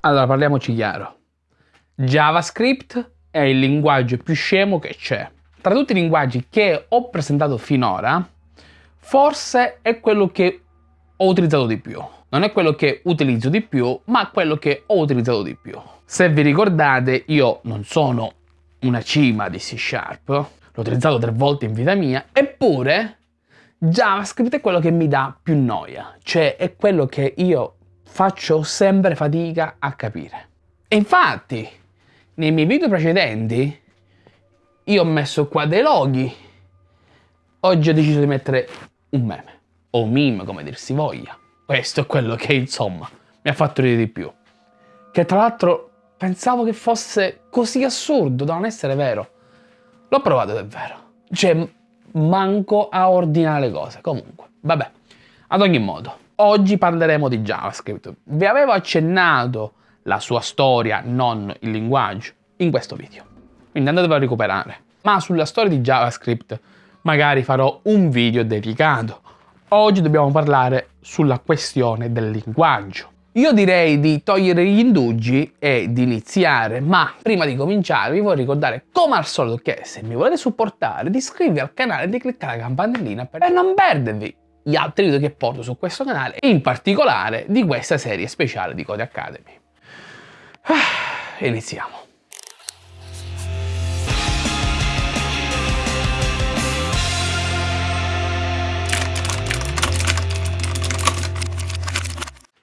Allora, parliamoci chiaro. JavaScript è il linguaggio più scemo che c'è. Tra tutti i linguaggi che ho presentato finora, forse è quello che ho utilizzato di più. Non è quello che utilizzo di più, ma quello che ho utilizzato di più. Se vi ricordate, io non sono una cima di C Sharp, l'ho utilizzato tre volte in vita mia, eppure JavaScript è quello che mi dà più noia, cioè è quello che io faccio sempre fatica a capire. E infatti, nei miei video precedenti, io ho messo qua dei loghi, oggi ho deciso di mettere un meme, o un meme come dir si voglia. Questo è quello che insomma mi ha fatto ridere di più. Che tra l'altro pensavo che fosse così assurdo da non essere vero. L'ho provato ed è vero. Cioè, manco a ordinare le cose. Comunque, vabbè. Ad ogni modo, oggi parleremo di JavaScript. Vi avevo accennato la sua storia, non il linguaggio, in questo video. Quindi andatevelo a recuperare. Ma sulla storia di JavaScript magari farò un video dedicato. Oggi dobbiamo parlare sulla questione del linguaggio. Io direi di togliere gli indugi e di iniziare, ma prima di cominciare vi voglio ricordare come al solito che se mi volete supportare di iscrivervi al canale e di cliccare la campanellina per non perdervi gli altri video che porto su questo canale, in particolare di questa serie speciale di Code Academy. Ah, iniziamo.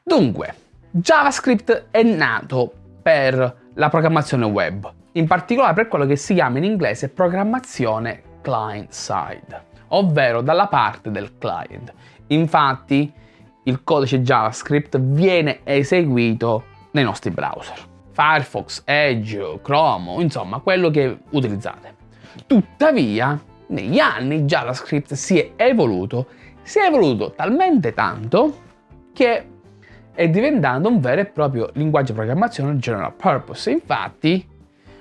Dunque, JavaScript è nato per la programmazione web, in particolare per quello che si chiama in inglese programmazione client-side, ovvero dalla parte del client. Infatti, il codice JavaScript viene eseguito nei nostri browser. Firefox, Edge, Chrome, insomma quello che utilizzate. Tuttavia, negli anni JavaScript si è evoluto, si è evoluto talmente tanto che è diventato un vero e proprio linguaggio di programmazione general purpose. Infatti,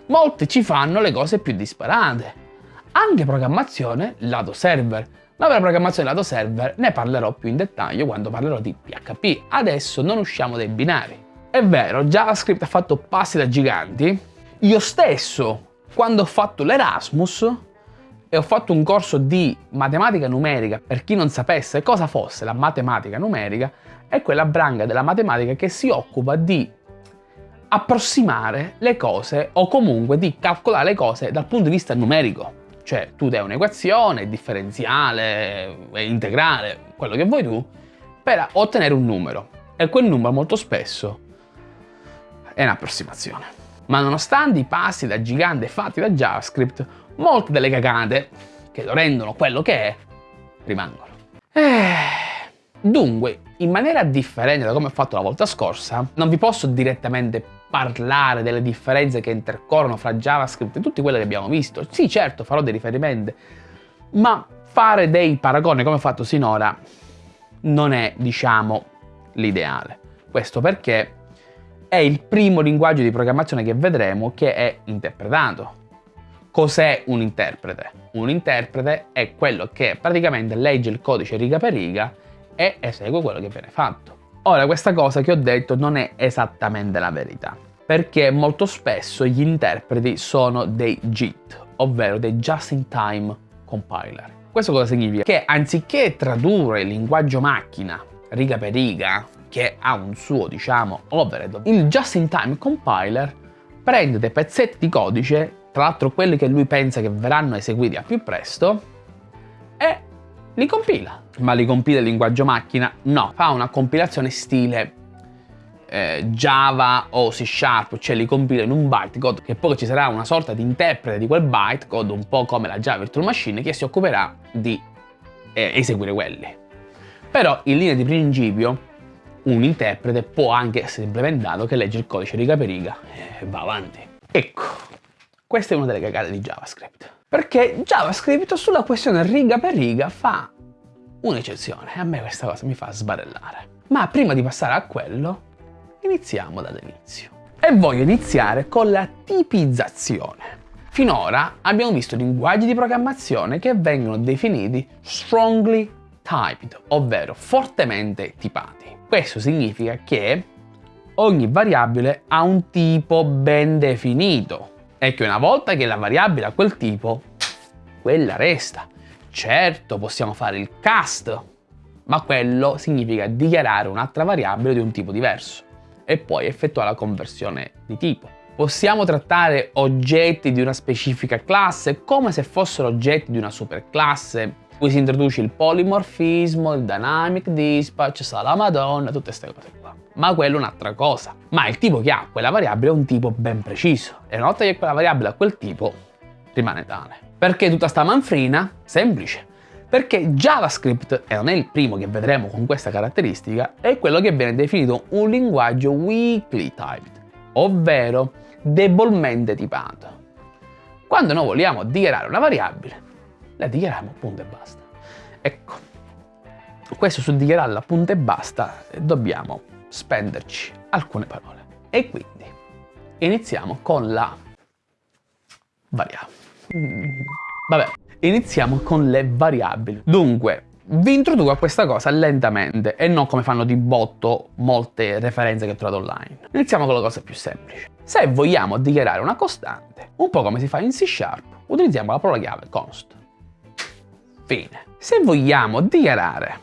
molti ci fanno le cose più disparate. Anche programmazione lato server. Ma per la programmazione lato server ne parlerò più in dettaglio quando parlerò di PHP. Adesso non usciamo dai binari. È vero, JavaScript ha fatto passi da giganti. Io stesso, quando ho fatto l'Erasmus e ho fatto un corso di matematica numerica, per chi non sapesse cosa fosse la matematica numerica, è quella branca della matematica che si occupa di approssimare le cose o comunque di calcolare le cose dal punto di vista numerico. Cioè tu dai un'equazione, differenziale, integrale, quello che vuoi tu, per ottenere un numero. E quel numero molto spesso è un'approssimazione. Ma nonostante i passi da gigante fatti da JavaScript, molte delle cagate che lo rendono quello che è, rimangono. Eh, dunque, in maniera differente da come ho fatto la volta scorsa, non vi posso direttamente parlare delle differenze che intercorrono fra JavaScript e tutte quelle che abbiamo visto. Sì, certo, farò dei riferimenti, ma fare dei paragoni come ho fatto sinora non è, diciamo, l'ideale. Questo perché è il primo linguaggio di programmazione che vedremo che è interpretato. Cos'è un interprete? Un interprete è quello che praticamente legge il codice riga per riga e esegue quello che viene fatto. Ora, questa cosa che ho detto non è esattamente la verità, perché molto spesso gli interpreti sono dei JIT, ovvero dei Just-in-Time Compiler. Questo cosa significa? Che anziché tradurre il linguaggio macchina riga per riga che ha un suo, diciamo, overhead, il just-in-time compiler prende dei pezzetti di codice, tra l'altro quelli che lui pensa che verranno eseguiti a più presto, e li compila. Ma li compila in linguaggio macchina? No, fa una compilazione stile eh, Java o C Sharp, cioè li compila in un bytecode, che poi ci sarà una sorta di interprete di quel bytecode, un po' come la Java Virtual Machine, che si occuperà di eh, eseguire quelli. Però in linea di principio un interprete può anche essere implementato che legge il codice riga per riga e va avanti. Ecco, questa è una delle cagate di JavaScript. Perché JavaScript sulla questione riga per riga fa un'eccezione e a me questa cosa mi fa sbarellare. Ma prima di passare a quello, iniziamo dall'inizio. E voglio iniziare con la tipizzazione. Finora abbiamo visto linguaggi di programmazione che vengono definiti strongly typed, ovvero fortemente tipati. Questo significa che ogni variabile ha un tipo ben definito e che una volta che la variabile ha quel tipo, quella resta. Certo, possiamo fare il cast, ma quello significa dichiarare un'altra variabile di un tipo diverso e poi effettuare la conversione di tipo. Possiamo trattare oggetti di una specifica classe come se fossero oggetti di una superclasse. Qui si introduce il polimorfismo, il dynamic dispatch, sala madonna, tutte queste cose qua. Ma quello è un'altra cosa. Ma il tipo che ha quella variabile è un tipo ben preciso. E una volta che quella variabile ha quel tipo, rimane tale. Perché tutta sta manfrina? Semplice perché JavaScript, e non è il primo che vedremo con questa caratteristica, è quello che viene definito un linguaggio weakly typed, ovvero debolmente tipato. Quando noi vogliamo dichiarare una variabile, la dichiariamo punto e basta. Ecco, questo su dichiararla punto e basta dobbiamo spenderci alcune parole. E quindi iniziamo con la variabile. Mm, vabbè, iniziamo con le variabili. Dunque, vi introduco a questa cosa lentamente e non come fanno di botto molte referenze che trovate online. Iniziamo con la cosa più semplice. Se vogliamo dichiarare una costante, un po' come si fa in C Sharp, utilizziamo la parola chiave const. Fine. Se vogliamo dichiarare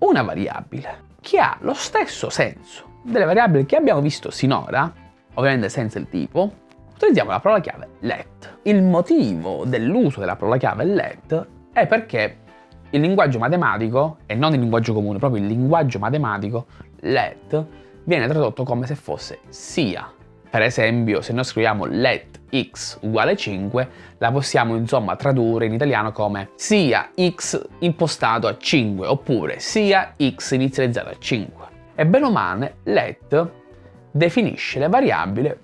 una variabile che ha lo stesso senso delle variabili che abbiamo visto sinora, ovviamente senza il tipo, utilizziamo la parola chiave let. Il motivo dell'uso della parola chiave let è perché il linguaggio matematico, e non il linguaggio comune, proprio il linguaggio matematico, let, viene tradotto come se fosse sia. Per esempio, se noi scriviamo let x uguale 5, la possiamo insomma tradurre in italiano come sia x impostato a 5, oppure sia x inizializzato a 5. E bene o male, let definisce le variabili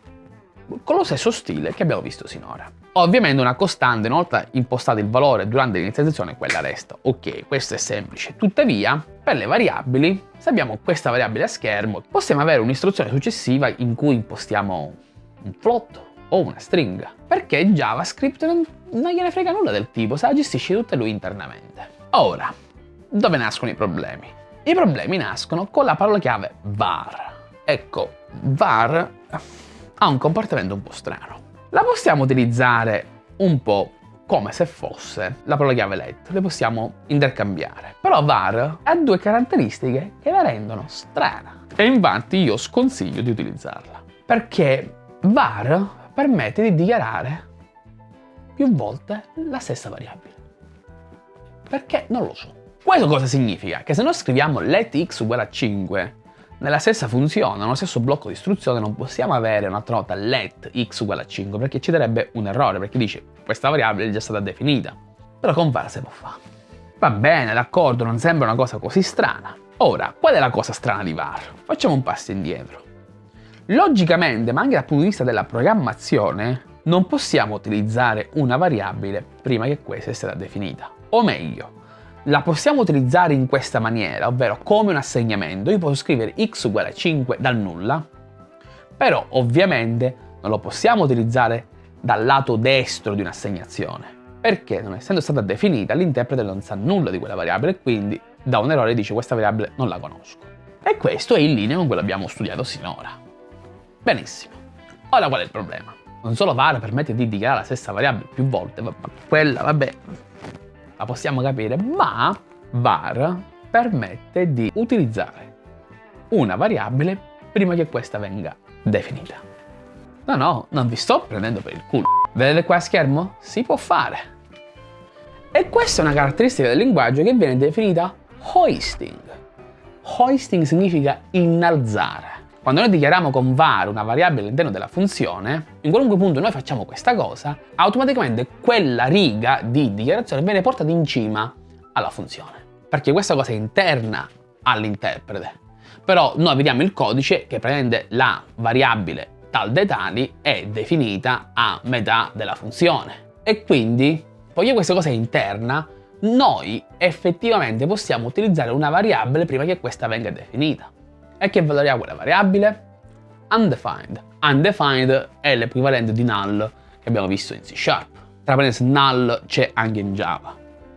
con lo stesso stile che abbiamo visto sinora. Ovviamente una costante, una volta impostato il valore durante l'inizializzazione, quella resta. Ok, questo è semplice. Tuttavia, per le variabili, se abbiamo questa variabile a schermo, possiamo avere un'istruzione successiva in cui impostiamo un float o una stringa. Perché JavaScript non, non gliene frega nulla del tipo, se la gestisce tutta lui internamente. Ora, dove nascono i problemi? I problemi nascono con la parola chiave var. Ecco, var ha un comportamento un po' strano. La possiamo utilizzare un po' come se fosse la parola chiave let, le possiamo intercambiare. Però var ha due caratteristiche che la rendono strana e infatti io sconsiglio di utilizzarla. Perché var permette di dichiarare più volte la stessa variabile. Perché? Non lo so. Questo cosa significa? Che se noi scriviamo let x uguale a 5 nella stessa funzione, nello stesso blocco di istruzione, non possiamo avere un'altra nota let x uguale a 5 perché ci darebbe un errore, perché dice questa variabile è già stata definita. Però con var si può fare. Va bene, d'accordo, non sembra una cosa così strana. Ora, qual è la cosa strana di var? Facciamo un passo indietro. Logicamente, ma anche dal punto di vista della programmazione, non possiamo utilizzare una variabile prima che questa sia stata definita. O meglio, la possiamo utilizzare in questa maniera, ovvero come un assegnamento. Io posso scrivere x uguale a 5 dal nulla, però ovviamente non lo possiamo utilizzare dal lato destro di un'assegnazione, perché non essendo stata definita l'interprete non sa nulla di quella variabile e quindi da un errore dice questa variabile non la conosco. E questo è in linea con quello che abbiamo studiato sinora. Benissimo. Ora qual è il problema? Non solo var permette di dichiarare la stessa variabile più volte, ma quella, vabbè, la possiamo capire, ma var permette di utilizzare una variabile prima che questa venga definita. No, no, non vi sto prendendo per il culo. Vedete qua a schermo? Si può fare. E questa è una caratteristica del linguaggio che viene definita hoisting. Hoisting significa innalzare. Quando noi dichiariamo con var una variabile all'interno della funzione, in qualunque punto noi facciamo questa cosa, automaticamente quella riga di dichiarazione viene portata in cima alla funzione. Perché questa cosa è interna all'interprete. Però noi vediamo il codice che prende la variabile tal dei tali è definita a metà della funzione. E quindi, poiché questa cosa è interna, noi effettivamente possiamo utilizzare una variabile prima che questa venga definita. E che valore ha quella variabile? Undefined. Undefined è l'equivalente di null che abbiamo visto in C Sharp. Tra parentesi, null c'è anche in Java.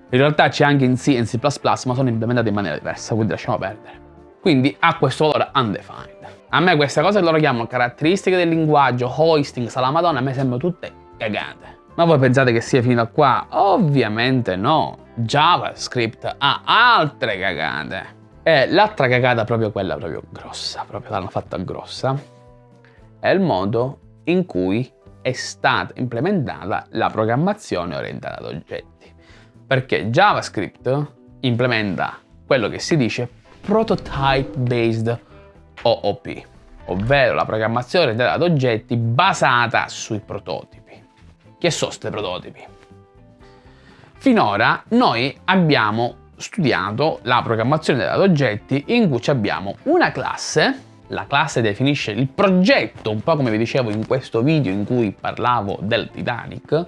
In realtà c'è anche in C e in C++, ma sono implementate in maniera diversa, quindi lasciamo perdere. Quindi ha questo valore undefined. A me queste cose che loro chiamano caratteristiche del linguaggio, hoisting, sala madonna, a me sembrano tutte cagate. Ma voi pensate che sia fino a qua? Ovviamente no. JavaScript ha altre cagate. E l'altra cagata, proprio quella proprio grossa, proprio l'hanno fatta grossa, è il modo in cui è stata implementata la programmazione orientata ad oggetti. Perché JavaScript implementa quello che si dice Prototype Based OOP, ovvero la programmazione orientata ad oggetti basata sui prototipi. Che sono questi prototipi? Finora noi abbiamo studiato la programmazione ad oggetti in cui abbiamo una classe la classe definisce il progetto, un po' come vi dicevo in questo video in cui parlavo del Titanic,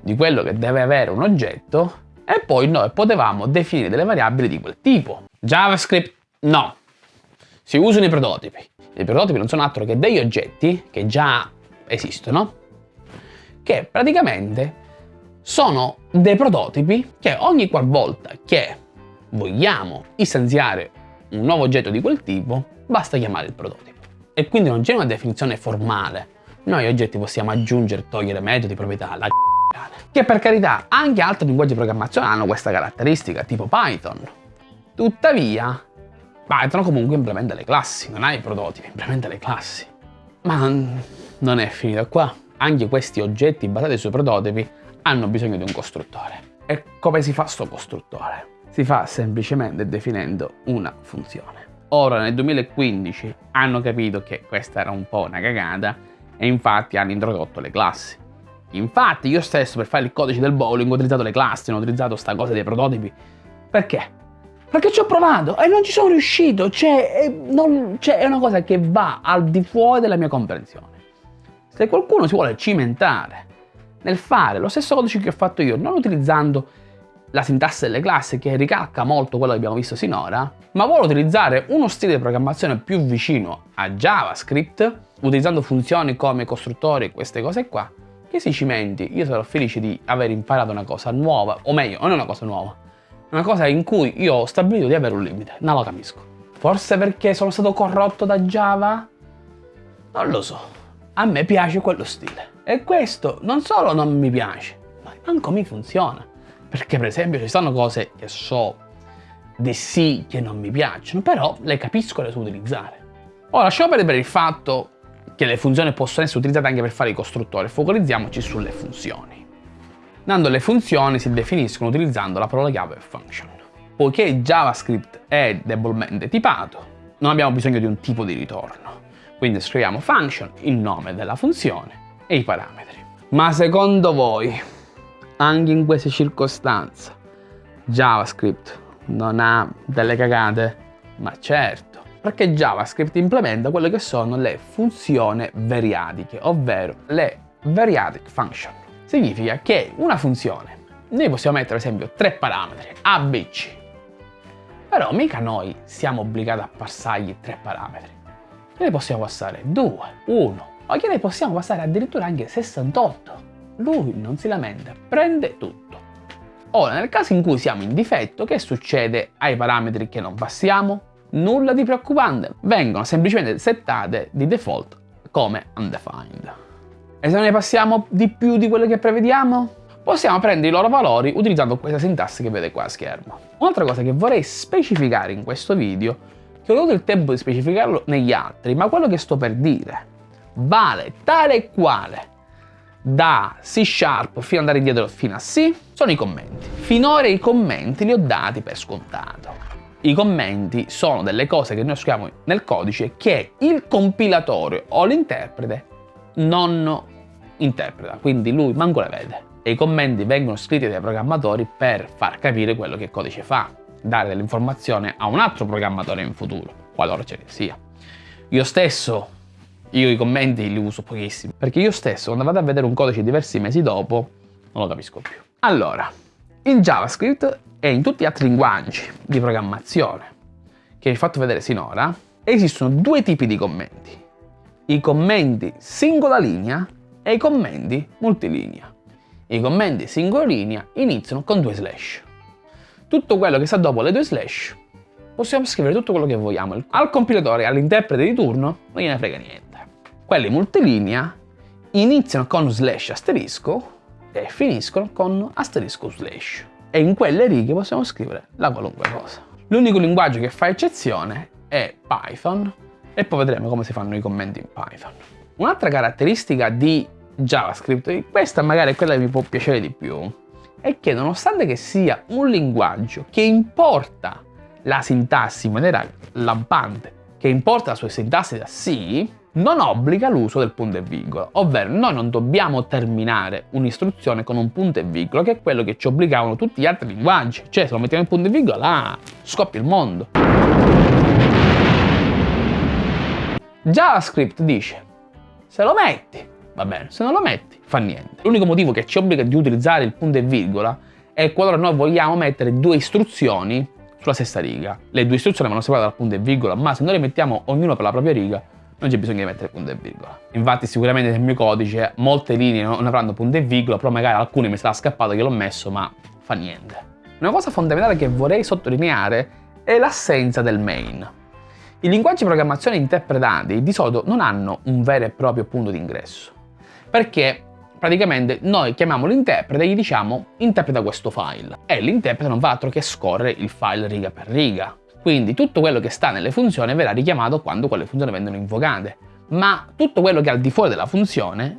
di quello che deve avere un oggetto, e poi noi potevamo definire delle variabili di quel tipo. JavaScript no, si usano i prototipi. I prototipi non sono altro che degli oggetti che già esistono, che praticamente sono dei prototipi che ogni qualvolta che vogliamo istanziare un nuovo oggetto di quel tipo, basta chiamare il prototipo. E quindi non c'è una definizione formale. Noi oggetti possiamo aggiungere, togliere metodi, proprietà, la che per carità anche altri linguaggi di programmazione hanno questa caratteristica, tipo Python. Tuttavia, Python comunque implementa le classi, non ha i prototipi, implementa le classi. Ma non è finito qua. Anche questi oggetti basati sui prototipi hanno bisogno di un costruttore. E come si fa sto costruttore? Si fa semplicemente definendo una funzione. Ora nel 2015 hanno capito che questa era un po' una cagata e infatti hanno introdotto le classi. Infatti io stesso per fare il codice del bowling ho utilizzato le classi, non ho utilizzato sta cosa dei prototipi. Perché? Perché ci ho provato e non ci sono riuscito, cioè, non, cioè è una cosa che va al di fuori della mia comprensione. Se qualcuno si vuole cimentare nel fare lo stesso codice che ho fatto io, non utilizzando la sintassi delle classi che ricalca molto quello che abbiamo visto sinora, ma vuole utilizzare uno stile di programmazione più vicino a JavaScript, utilizzando funzioni come costruttori e queste cose qua, che si cimenti, io sarò felice di aver imparato una cosa nuova, o meglio, non è una cosa nuova, una cosa in cui io ho stabilito di avere un limite, non lo capisco. Forse perché sono stato corrotto da Java? Non lo so, a me piace quello stile. E questo non solo non mi piace, ma manco mi funziona. Perché per esempio ci sono cose che so di sì che non mi piacciono, però le capisco e le so utilizzare. Ora lasciamo perdere il fatto che le funzioni possono essere utilizzate anche per fare i costruttori, focalizziamoci sulle funzioni. Dando le funzioni si definiscono utilizzando la parola chiave function. Poiché JavaScript è debolmente tipato, non abbiamo bisogno di un tipo di ritorno. Quindi scriviamo function, il nome della funzione e i parametri. Ma secondo voi anche in queste circostanze. JavaScript non ha delle cagate? Ma certo, perché JavaScript implementa quelle che sono le funzioni variadiche, ovvero le variadic function. Significa che una funzione, noi possiamo mettere ad esempio tre parametri, A, B, C, però mica noi siamo obbligati a passargli tre parametri. Ne possiamo passare due, uno, o che ne possiamo passare addirittura anche 68. Lui non si lamenta, prende tutto. Ora, nel caso in cui siamo in difetto, che succede ai parametri che non passiamo? Nulla di preoccupante, vengono semplicemente settate di default come undefined. E se ne passiamo di più di quello che prevediamo? Possiamo prendere i loro valori utilizzando questa sintassi che vedete qua a schermo. Un'altra cosa che vorrei specificare in questo video, che ho avuto il tempo di specificarlo negli altri, ma quello che sto per dire vale tale e quale da C Sharp fino ad andare indietro fino a C sono i commenti. Finora i commenti li ho dati per scontato. I commenti sono delle cose che noi scriviamo nel codice che il compilatore o l'interprete non interpreta, quindi lui manco le vede. E i commenti vengono scritti dai programmatori per far capire quello che il codice fa, dare dell'informazione a un altro programmatore in futuro, qualora ce ne sia. Io stesso io i commenti li uso pochissimo, perché io stesso quando vado a vedere un codice diversi mesi dopo non lo capisco più. Allora, in JavaScript e in tutti gli altri linguaggi di programmazione che vi ho fatto vedere sinora, esistono due tipi di commenti. I commenti singola linea e i commenti multilinea. I commenti singola linea iniziano con due slash. Tutto quello che sta dopo le due slash possiamo scrivere tutto quello che vogliamo. Al compilatore all'interprete di turno non gliene frega niente. Quelli multilinea iniziano con slash asterisco e finiscono con asterisco slash. E in quelle righe possiamo scrivere la qualunque cosa. L'unico linguaggio che fa eccezione è Python e poi vedremo come si fanno i commenti in Python. Un'altra caratteristica di JavaScript, questa magari è quella che mi può piacere di più, è che nonostante che sia un linguaggio che importa la sintassi in maniera lampante, che importa la sua sintassi da C, non obbliga l'uso del punto e virgola, ovvero noi non dobbiamo terminare un'istruzione con un punto e virgola, che è quello che ci obbligavano tutti gli altri linguaggi, cioè se lo mettiamo in punto e virgola, là, scoppia il mondo. JavaScript dice, se lo metti, va bene, se non lo metti, fa niente. L'unico motivo che ci obbliga di utilizzare il punto e virgola è qualora noi vogliamo mettere due istruzioni sulla stessa riga. Le due istruzioni vanno separate dal punto e virgola, ma se noi le mettiamo ognuno per la propria riga, non c'è bisogno di mettere punto e virgola. Infatti sicuramente nel mio codice molte linee non avranno punto e virgola, però magari alcune mi sarà scappato che l'ho messo, ma fa niente. Una cosa fondamentale che vorrei sottolineare è l'assenza del main. I linguaggi di programmazione interpretati di solito non hanno un vero e proprio punto di ingresso, perché praticamente noi chiamiamo l'interprete e gli diciamo interpreta questo file e l'interprete non fa altro che scorrere il file riga per riga. Quindi tutto quello che sta nelle funzioni verrà richiamato quando quelle funzioni vengono invocate, ma tutto quello che è al di fuori della funzione,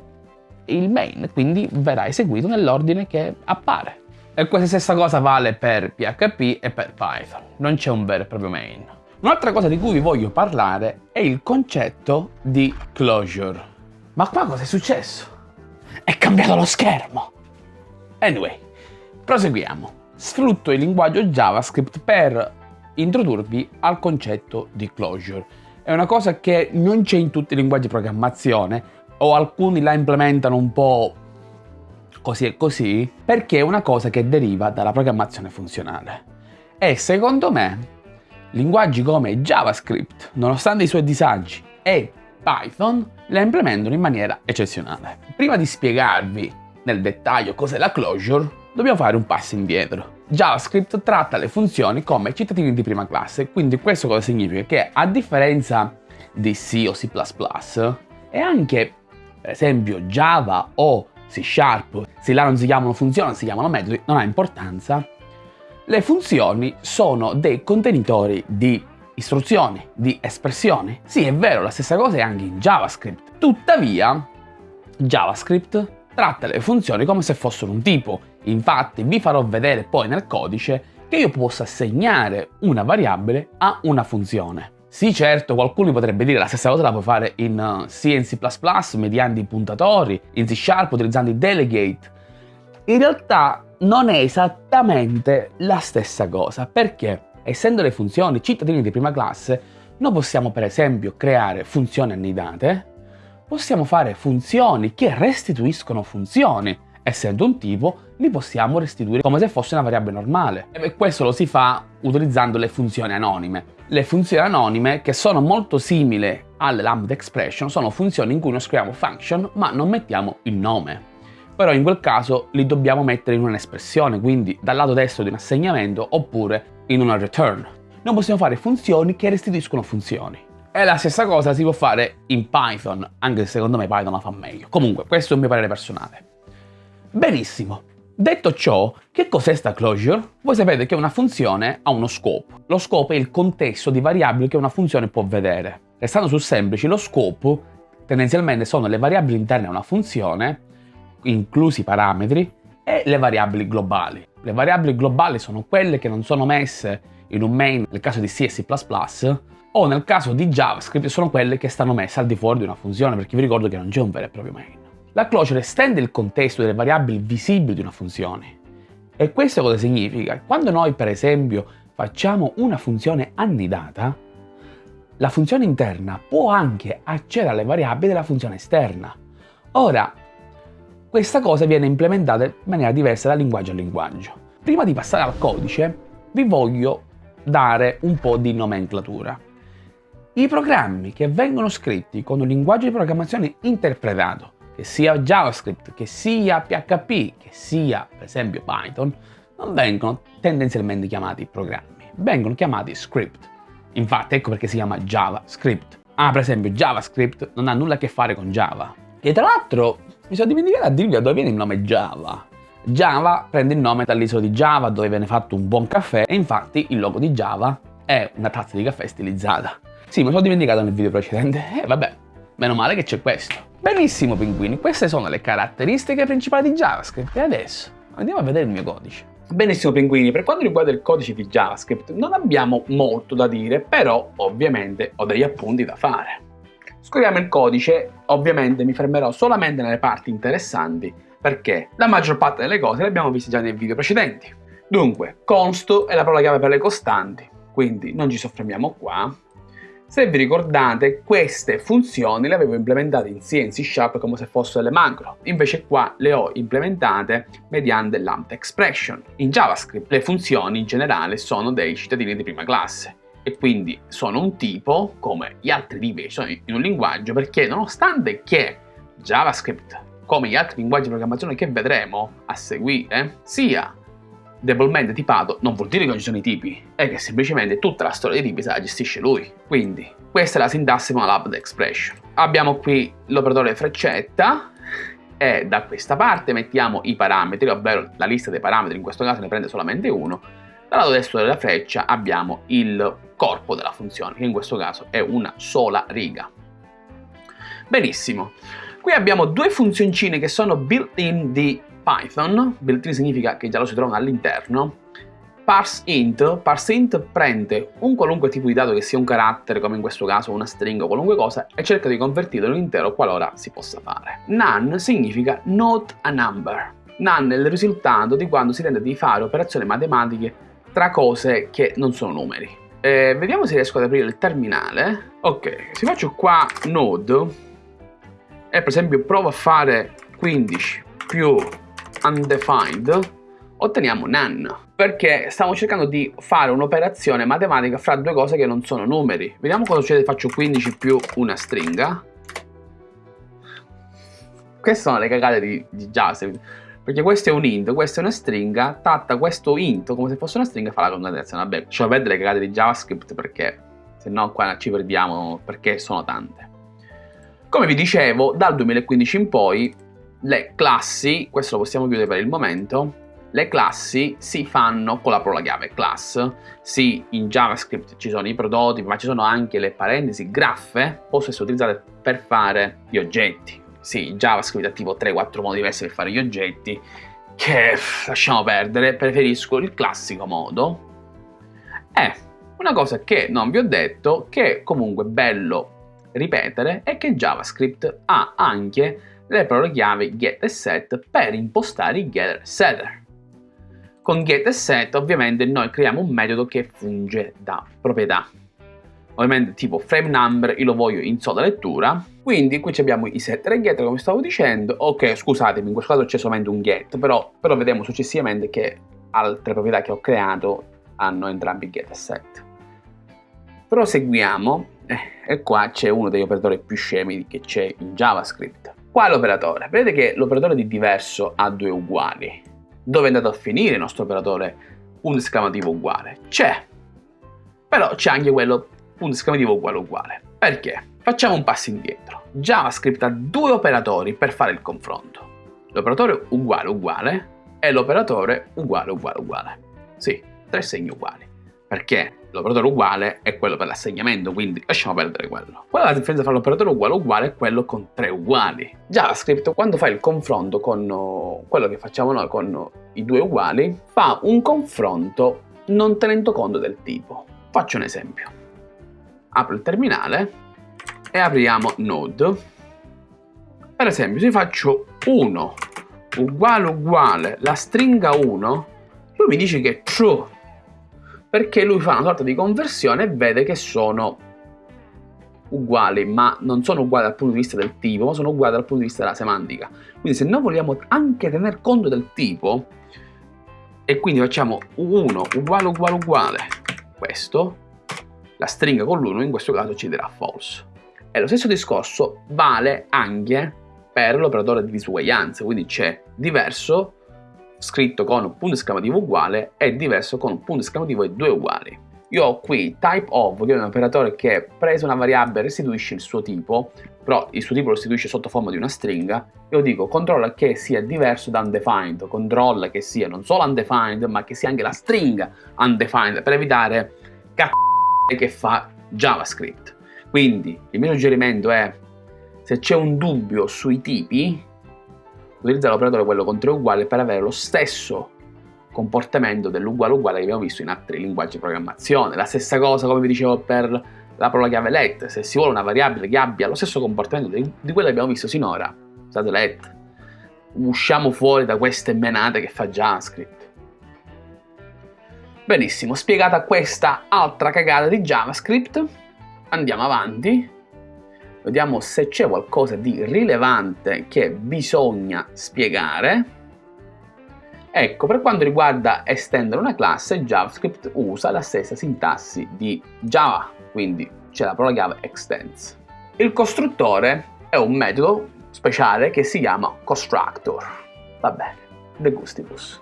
il main, quindi verrà eseguito nell'ordine che appare. E questa stessa cosa vale per PHP e per Python, non c'è un vero e proprio main. Un'altra cosa di cui vi voglio parlare è il concetto di closure. Ma qua cosa è successo? È cambiato lo schermo! Anyway, proseguiamo. Sfrutto il linguaggio JavaScript per introdurvi al concetto di closure. È una cosa che non c'è in tutti i linguaggi di programmazione o alcuni la implementano un po' così e così perché è una cosa che deriva dalla programmazione funzionale. E secondo me linguaggi come JavaScript, nonostante i suoi disagi, e Python la implementano in maniera eccezionale. Prima di spiegarvi nel dettaglio cos'è la closure, dobbiamo fare un passo indietro. JavaScript tratta le funzioni come cittadini di prima classe, quindi questo cosa significa? Che a differenza di C o C++ e anche per esempio Java o C Sharp, se là non si chiamano funzioni, si chiamano metodi, non ha importanza, le funzioni sono dei contenitori di istruzioni, di espressioni. Sì, è vero, la stessa cosa è anche in JavaScript. Tuttavia, JavaScript tratta le funzioni come se fossero un tipo. Infatti vi farò vedere poi nel codice che io posso assegnare una variabile a una funzione. Sì, certo, qualcuno potrebbe dire la stessa cosa la puoi fare in C e in C++ mediante i puntatori, in C Sharp utilizzando i delegate. In realtà non è esattamente la stessa cosa, perché essendo le funzioni cittadini di prima classe, noi possiamo per esempio creare funzioni annidate, possiamo fare funzioni che restituiscono funzioni. Essendo un tipo, li possiamo restituire come se fosse una variabile normale. E questo lo si fa utilizzando le funzioni anonime. Le funzioni anonime, che sono molto simili alle lambda expression, sono funzioni in cui noi scriviamo function ma non mettiamo il nome. Però in quel caso li dobbiamo mettere in un'espressione, quindi dal lato destro di un assegnamento oppure in una return. Noi possiamo fare funzioni che restituiscono funzioni. E la stessa cosa si può fare in Python, anche se secondo me Python la fa meglio. Comunque, questo è un mio parere personale. Benissimo. Detto ciò, che cos'è sta closure? Voi sapete che una funzione ha uno scopo. Lo scopo è il contesto di variabili che una funzione può vedere. Restando sul semplice, lo scopo tendenzialmente sono le variabili interne a una funzione, inclusi i parametri, e le variabili globali. Le variabili globali sono quelle che non sono messe in un main nel caso di C e C++, o nel caso di JavaScript sono quelle che stanno messe al di fuori di una funzione, perché vi ricordo che non c'è un vero e proprio main. La closure estende il contesto delle variabili visibili di una funzione. E questo cosa significa? Quando noi, per esempio, facciamo una funzione annidata, la funzione interna può anche accedere alle variabili della funzione esterna. Ora, questa cosa viene implementata in maniera diversa da linguaggio a linguaggio. Prima di passare al codice, vi voglio dare un po' di nomenclatura. I programmi che vengono scritti con un linguaggio di programmazione interpretato, che sia JavaScript, che sia PHP, che sia per esempio Python, non vengono tendenzialmente chiamati programmi. vengono chiamati script. Infatti ecco perché si chiama JavaScript. Ah, per esempio JavaScript non ha nulla a che fare con Java. E tra l'altro mi sono dimenticato a dirvi da dove viene il nome Java. Java prende il nome dall'isola di Java dove viene fatto un buon caffè e infatti il logo di Java è una tazza di caffè stilizzata. Sì, mi sono dimenticato nel video precedente. E eh, vabbè, meno male che c'è questo. Benissimo pinguini, queste sono le caratteristiche principali di JavaScript. E adesso andiamo a vedere il mio codice. Benissimo pinguini, per quanto riguarda il codice di JavaScript non abbiamo molto da dire, però ovviamente ho degli appunti da fare. Scriviamo il codice, ovviamente mi fermerò solamente nelle parti interessanti perché la maggior parte delle cose le abbiamo viste già nei video precedenti. Dunque, const è la parola chiave per le costanti, quindi non ci soffermiamo qua. Se vi ricordate, queste funzioni le avevo implementate in C e in C Sharp come se fossero le macro, invece qua le ho implementate mediante l'AMP expression. In JavaScript le funzioni in generale sono dei cittadini di prima classe e quindi sono un tipo come gli altri tipi sono in un linguaggio perché nonostante che JavaScript come gli altri linguaggi di programmazione che vedremo a seguire sia debolmente tipato non vuol dire che non ci sono i tipi, è che semplicemente tutta la storia dei tipi se la gestisce lui. Quindi, questa è la sintassi malab expression. Abbiamo qui l'operatore freccetta e da questa parte mettiamo i parametri, ovvero la lista dei parametri, in questo caso ne prende solamente uno. Dal lato destro della freccia abbiamo il corpo della funzione, che in questo caso è una sola riga. Benissimo. Qui abbiamo due funzioncine che sono built-in di Python, built-in significa che già lo si trovano all'interno, parseInt, parseInt prende un qualunque tipo di dato che sia un carattere, come in questo caso una stringa o qualunque cosa, e cerca di convertirlo in intero qualora si possa fare. None significa not a number. None è il risultato di quando si tenta di fare operazioni matematiche tra cose che non sono numeri. Eh, vediamo se riesco ad aprire il terminale. Ok, se faccio qua node e per esempio provo a fare 15 più undefined, otteniamo none, perché stiamo cercando di fare un'operazione matematica fra due cose che non sono numeri. Vediamo cosa succede faccio 15 più una stringa. Queste sono le cagate di, di JavaScript, perché questo è un int, questa è una stringa, tratta questo int come se fosse una stringa e fa la concatenazione. Vabbè, lasciamo perdere le cagate di JavaScript perché se no qua ci perdiamo perché sono tante. Come vi dicevo, dal 2015 in poi le classi, questo lo possiamo chiudere per il momento, le classi si fanno con la parola chiave class. Sì, in JavaScript ci sono i prototipi, ma ci sono anche le parentesi graffe, possono essere utilizzate per fare gli oggetti. Sì, JavaScript ha tipo 3-4 modi diversi per fare gli oggetti, che lasciamo perdere, preferisco il classico modo. E una cosa che non vi ho detto, che è comunque bello ripetere, è che JavaScript ha anche le parole chiave get e set per impostare i getter e setter. Con get e set ovviamente noi creiamo un metodo che funge da proprietà. Ovviamente tipo frame number io lo voglio in sola lettura, quindi qui abbiamo i setter e getter come stavo dicendo, ok scusatemi in questo caso c'è solamente un get, però, però vedremo successivamente che altre proprietà che ho creato hanno entrambi get e set. Proseguiamo eh, e qua c'è uno degli operatori più scemi che c'è in JavaScript. Qua è l'operatore. Vedete che l'operatore di diverso ha due uguali. Dove è andato a finire il nostro operatore punto esclamativo uguale? C'è. Però c'è anche quello punto esclamativo uguale uguale. Perché? Facciamo un passo indietro. JavaScript ha due operatori per fare il confronto. L'operatore uguale uguale e l'operatore uguale uguale uguale. Sì, tre segni uguali. Perché? L'operatore uguale è quello per l'assegnamento, quindi lasciamo perdere quello. Qual è la differenza tra l'operatore uguale uguale e quello con tre uguali? JavaScript, quando fa il confronto con uh, quello che facciamo noi con i due uguali, fa un confronto non tenendo conto del tipo. Faccio un esempio. Apro il terminale e apriamo Node. Per esempio, se faccio 1 uguale uguale la stringa 1, lui mi dice che è true perché lui fa una sorta di conversione e vede che sono uguali, ma non sono uguali dal punto di vista del tipo, ma sono uguali dal punto di vista della semantica. Quindi se noi vogliamo anche tener conto del tipo, e quindi facciamo 1 uguale uguale uguale, questo, la stringa con l'1 in questo caso ci darà false. E lo stesso discorso vale anche per l'operatore di disuguaglianza, quindi c'è diverso scritto con un punto esclamativo uguale è diverso con un punto esclamativo e due uguali. Io ho qui type of, che è un operatore che presa una variabile restituisce il suo tipo, però il suo tipo lo restituisce sotto forma di una stringa, io dico controlla che sia diverso da undefined, controlla che sia non solo undefined, ma che sia anche la stringa undefined, per evitare c***o che fa JavaScript. Quindi il mio suggerimento è, se c'è un dubbio sui tipi, utilizza l'operatore quello contro uguale per avere lo stesso comportamento dell'uguale uguale che abbiamo visto in altri linguaggi di programmazione. La stessa cosa, come vi dicevo, per la parola chiave let. Se si vuole una variabile che abbia lo stesso comportamento di, quello che abbiamo visto sinora, usate let. Usciamo fuori da queste menate che fa JavaScript. Benissimo, spiegata questa altra cagata di JavaScript, andiamo avanti. Vediamo se c'è qualcosa di rilevante che bisogna spiegare. Ecco, per quanto riguarda estendere una classe, JavaScript usa la stessa sintassi di Java, quindi c'è la parola chiave extends. Il costruttore è un metodo speciale che si chiama constructor. Va bene, de gustibus.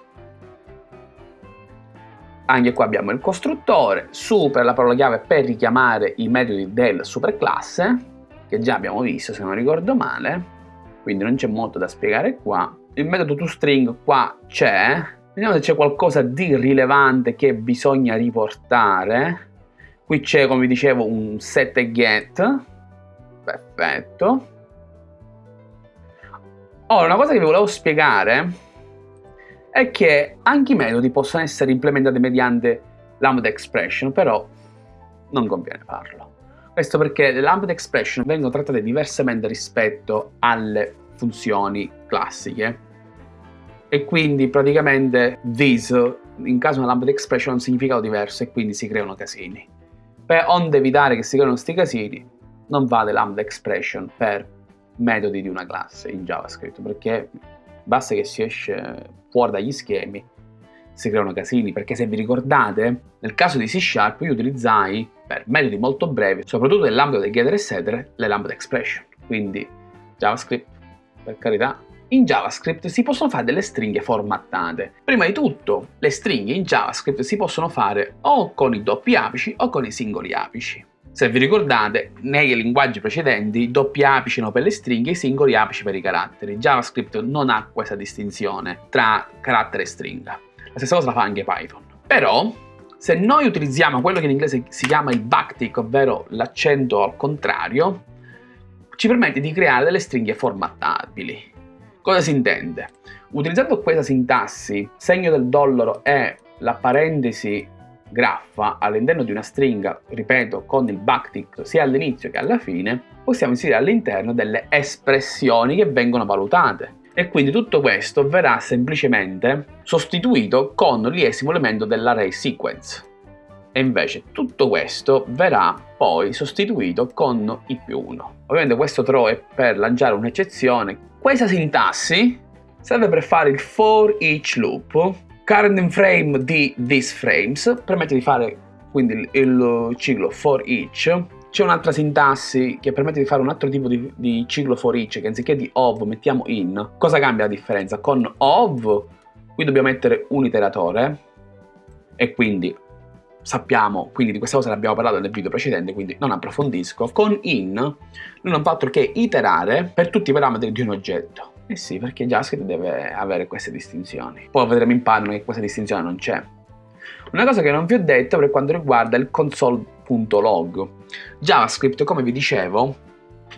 Anche qua abbiamo il costruttore, super la parola chiave per richiamare i metodi del superclasse, che già abbiamo visto se non ricordo male, quindi non c'è molto da spiegare qua il metodo toString qua c'è, vediamo se c'è qualcosa di rilevante che bisogna riportare. Qui c'è, come vi dicevo, un set get, perfetto. Ora, una cosa che vi volevo spiegare è che anche i metodi possono essere implementati mediante lambda expression, però non conviene farlo. Questo perché le lambda expression vengono trattate diversamente rispetto alle funzioni classiche e quindi praticamente this in caso una lambda expression ha un significato diverso e quindi si creano casini. Per onde evitare che si creino questi casini non vale lambda expression per metodi di una classe in JavaScript perché basta che si esce fuori dagli schemi si creano casini perché se vi ricordate nel caso di C Sharp io utilizzai per metodi molto brevi soprattutto nell'ambito dei getter e setter le lambda expression quindi JavaScript per carità. In JavaScript si possono fare delle stringhe formattate. Prima di tutto, le stringhe in JavaScript si possono fare o con i doppi apici o con i singoli apici. Se vi ricordate, nei linguaggi precedenti i doppi apici erano per le stringhe e i singoli apici per i caratteri. JavaScript non ha questa distinzione tra carattere e stringa. La stessa cosa la fa anche Python. Però, se noi utilizziamo quello che in inglese si chiama il backtick, ovvero l'accento al contrario, ci permette di creare delle stringhe formattabili. Cosa si intende? Utilizzando questa sintassi, segno del dollaro e la parentesi graffa all'interno di una stringa, ripeto, con il backtick sia all'inizio che alla fine, possiamo inserire all'interno delle espressioni che vengono valutate. E quindi tutto questo verrà semplicemente sostituito con l'esimo elemento dell'array sequence e invece tutto questo verrà poi sostituito con i più 1. Ovviamente questo throw è per lanciare un'eccezione. Questa sintassi serve per fare il for each loop. Current frame di this frames permette di fare quindi il ciclo for each. C'è un'altra sintassi che permette di fare un altro tipo di, di ciclo for each che anziché di of mettiamo in. Cosa cambia la differenza? Con of qui dobbiamo mettere un iteratore e quindi sappiamo, quindi di questa cosa ne abbiamo parlato nel video precedente, quindi non approfondisco. Con in non fa altro che iterare per tutti i parametri di un oggetto. Eh sì, perché JavaScript deve avere queste distinzioni. Poi vedremo in Python che questa distinzione non c'è. Una cosa che non vi ho detto per quanto riguarda il console.log. JavaScript, come vi dicevo,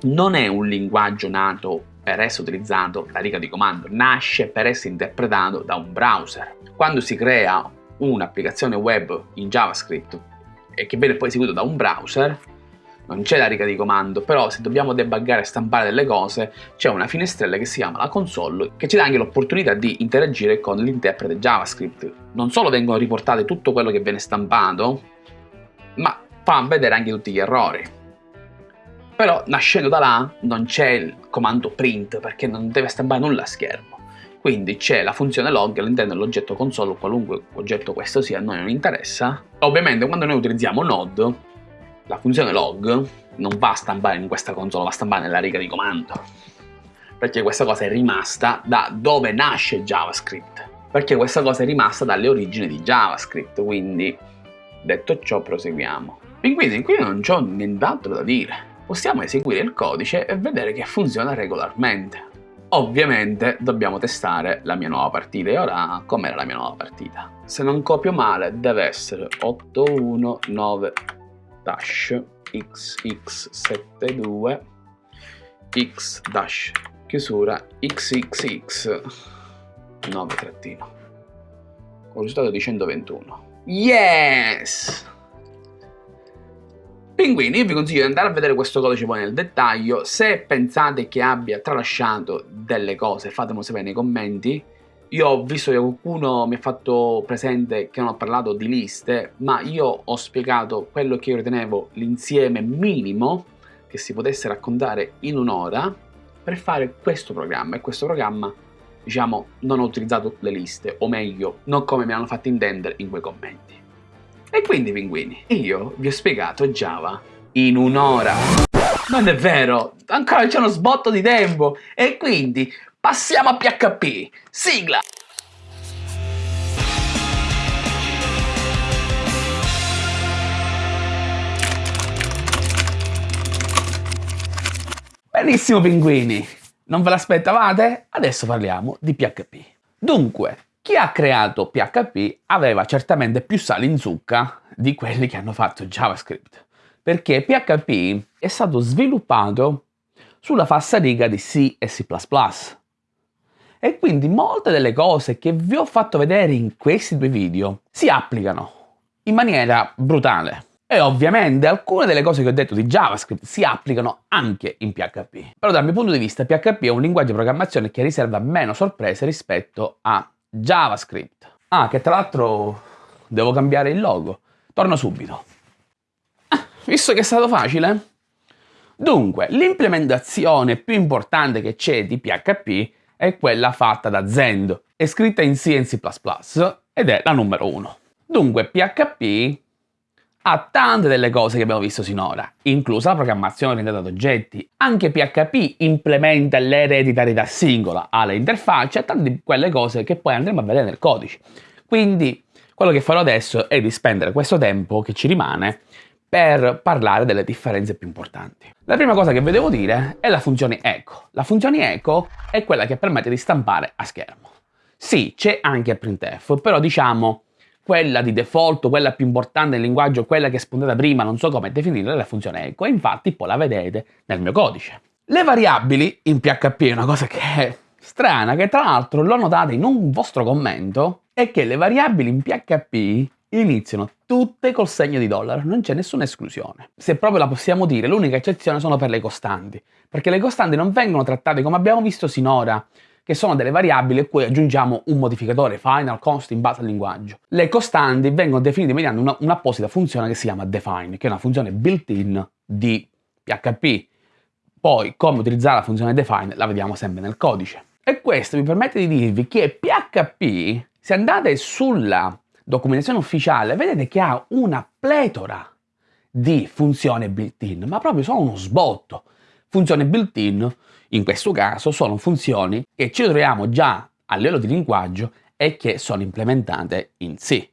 non è un linguaggio nato per essere utilizzato da riga di comando, nasce per essere interpretato da un browser. Quando si crea un'applicazione web in JavaScript e che viene poi eseguito da un browser, non c'è la riga di comando, però se dobbiamo debuggare e stampare delle cose, c'è una finestrella che si chiama la console, che ci dà anche l'opportunità di interagire con l'interprete JavaScript. Non solo vengono riportate tutto quello che viene stampato, ma fa vedere anche tutti gli errori. Però nascendo da là non c'è il comando print perché non deve stampare nulla a schermo. Quindi c'è la funzione log all'interno dell'oggetto console, qualunque oggetto questo sia, a noi non interessa. Ovviamente quando noi utilizziamo node, la funzione log non va a stampare in questa console, va a stampare nella riga di comando. Perché questa cosa è rimasta da dove nasce JavaScript. perché questa cosa è rimasta dalle origini di JavaScript, quindi detto ciò proseguiamo. Quindi qui non c'ho nient'altro da dire. Possiamo eseguire il codice e vedere che funziona regolarmente. Ovviamente dobbiamo testare la mia nuova partita e ora com'era la mia nuova partita? Se non copio male deve essere 819 dash xx72 x dash chiusura xxx 9 trattino con risultato di 121 yes Pinguini, io vi consiglio di andare a vedere questo codice poi nel dettaglio, se pensate che abbia tralasciato delle cose fatemelo sapere nei commenti, io ho visto che qualcuno mi ha fatto presente che non ho parlato di liste, ma io ho spiegato quello che io ritenevo l'insieme minimo che si potesse raccontare in un'ora per fare questo programma. E questo programma diciamo non ho utilizzato le liste o meglio non come mi hanno fatto intendere in quei commenti e quindi pinguini, io vi ho spiegato Java in un'ora. Non è vero, ancora c'è uno sbotto di tempo. E quindi passiamo a PHP. Sigla! Benissimo pinguini, non ve l'aspettavate? Adesso parliamo di PHP. Dunque, chi ha creato PHP aveva certamente più sale in zucca di quelli che hanno fatto JavaScript, perché PHP è stato sviluppato sulla falsariga di C e C++. E quindi molte delle cose che vi ho fatto vedere in questi due video si applicano in maniera brutale. E ovviamente alcune delle cose che ho detto di JavaScript si applicano anche in PHP. Però dal mio punto di vista PHP è un linguaggio di programmazione che riserva meno sorprese rispetto a JavaScript. Ah, che tra l'altro devo cambiare il logo. Torno subito. Ah, visto che è stato facile? Dunque, l'implementazione più importante che c'è di PHP è quella fatta da Zend. È scritta in C e in C++ ed è la numero uno. Dunque, PHP ha tante delle cose che abbiamo visto sinora, inclusa la programmazione orientata ad oggetti. Anche PHP implementa l'ereditarietà singola, ha le interfacce e tante di quelle cose che poi andremo a vedere nel codice. Quindi quello che farò adesso è di spendere questo tempo che ci rimane per parlare delle differenze più importanti. La prima cosa che vi devo dire è la funzione echo. La funzione echo è quella che permette di stampare a schermo. Sì, c'è anche a printf, però diciamo quella di default, quella più importante nel linguaggio, quella che è spuntata prima, non so come definirla, è la funzione echo, e infatti poi la vedete nel mio codice. Le variabili in PHP è una cosa che è strana, che tra l'altro l'ho notata in un vostro commento, è che le variabili in PHP iniziano tutte col segno di dollaro, non c'è nessuna esclusione. Se proprio la possiamo dire, l'unica eccezione sono per le costanti, perché le costanti non vengono trattate come abbiamo visto sinora, che sono delle variabili a cui aggiungiamo un modificatore final const in base al linguaggio. Le costanti vengono definite mediante un'apposita funzione che si chiama define, che è una funzione built-in di PHP. Poi come utilizzare la funzione define la vediamo sempre nel codice. E questo mi permette di dirvi che PHP, se andate sulla documentazione ufficiale, vedete che ha una pletora di funzioni built-in, ma proprio sono uno sbotto. Funzioni built-in in questo caso sono funzioni che ci troviamo già a livello di linguaggio e che sono implementate in C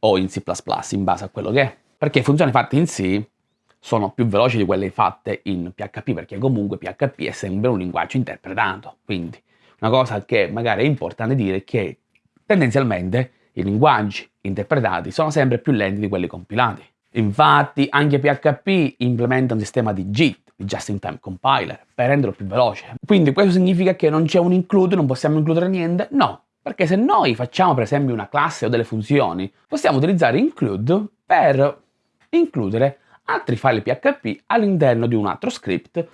o in C++ in base a quello che è. Perché funzioni fatte in C sono più veloci di quelle fatte in PHP perché comunque PHP è sempre un linguaggio interpretato. Quindi una cosa che magari è importante dire è che tendenzialmente i linguaggi interpretati sono sempre più lenti di quelli compilati. Infatti anche PHP implementa un sistema di JIT, di Just in Time Compiler per renderlo più veloce. Quindi questo significa che non c'è un include, non possiamo includere niente? No, perché se noi facciamo per esempio una classe o delle funzioni, possiamo utilizzare include per includere altri file PHP all'interno di un altro script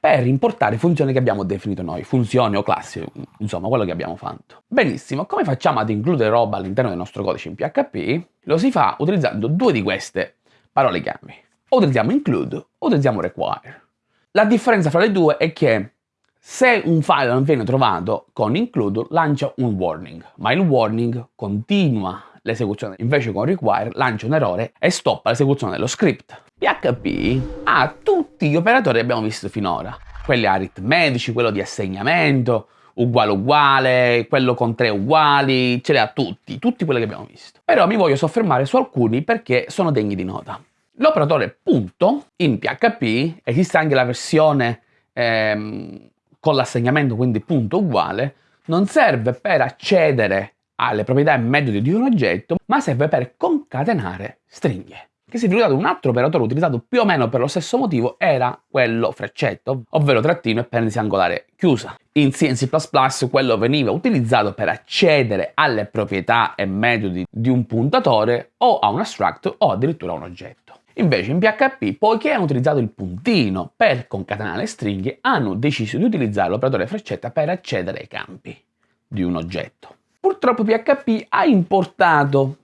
per importare funzioni che abbiamo definito noi, funzioni o classi, insomma quello che abbiamo fatto. Benissimo, come facciamo ad includere roba all'interno del nostro codice in PHP? Lo si fa utilizzando due di queste parole chiave. O utilizziamo include o utilizziamo require. La differenza fra le due è che se un file non viene trovato con include lancia un warning, ma il warning continua l'esecuzione. Invece con require lancia un errore e stoppa l'esecuzione dello script. PHP ha tutti gli operatori che abbiamo visto finora, quelli aritmetici, quello di assegnamento, uguale uguale, quello con tre uguali, ce li ha tutti, tutti quelli che abbiamo visto. Però mi voglio soffermare su alcuni perché sono degni di nota. L'operatore punto in PHP, esiste anche la versione ehm, con l'assegnamento, quindi punto uguale, non serve per accedere alle proprietà e metodi di un oggetto, ma serve per concatenare stringhe che si è utilizzato un altro operatore utilizzato più o meno per lo stesso motivo era quello freccetto, ovvero trattino e parentesi angolare chiusa. In C e C++ quello veniva utilizzato per accedere alle proprietà e metodi di un puntatore o a un abstract o addirittura a un oggetto. Invece in PHP, poiché hanno utilizzato il puntino per concatenare le stringhe, hanno deciso di utilizzare l'operatore freccetta per accedere ai campi di un oggetto. Purtroppo PHP ha importato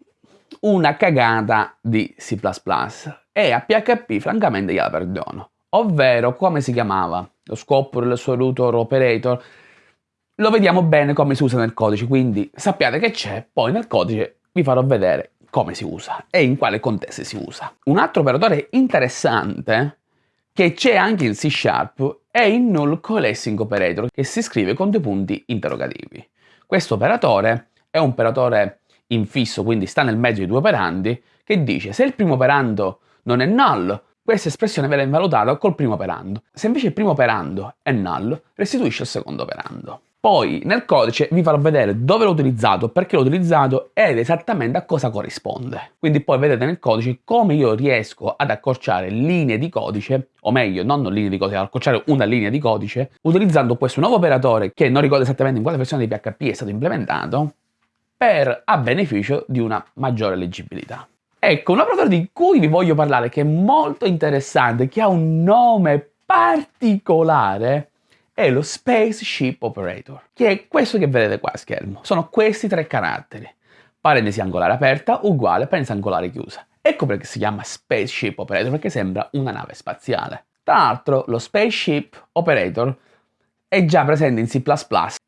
una cagata di C++ e a PHP francamente gliela perdono. Ovvero, come si chiamava? Lo scopo del suo router operator. Lo vediamo bene come si usa nel codice, quindi sappiate che c'è, poi nel codice vi farò vedere come si usa e in quale contesto si usa. Un altro operatore interessante che c'è anche in C Sharp è il null coalescing operator che si scrive con due punti interrogativi. Questo operatore è un operatore infisso, quindi sta nel mezzo di due operandi, che dice se il primo operando non è null, questa espressione viene valutata col primo operando. Se invece il primo operando è null, restituisce il secondo operando. Poi nel codice vi farò vedere dove l'ho utilizzato, perché l'ho utilizzato ed esattamente a cosa corrisponde. Quindi poi vedete nel codice come io riesco ad accorciare linee di codice, o meglio, non linee di codice, ad accorciare una linea di codice, utilizzando questo nuovo operatore che non ricordo esattamente in quale versione di PHP è stato implementato, per a beneficio di una maggiore leggibilità. Ecco, un operatore di cui vi voglio parlare che è molto interessante, che ha un nome particolare, è lo Spaceship Operator, che è questo che vedete qua a schermo. Sono questi tre caratteri. Parentesi angolare aperta uguale parentesi angolare chiusa. Ecco perché si chiama Spaceship Operator, perché sembra una nave spaziale. Tra l'altro, lo Spaceship Operator è già presente in C++.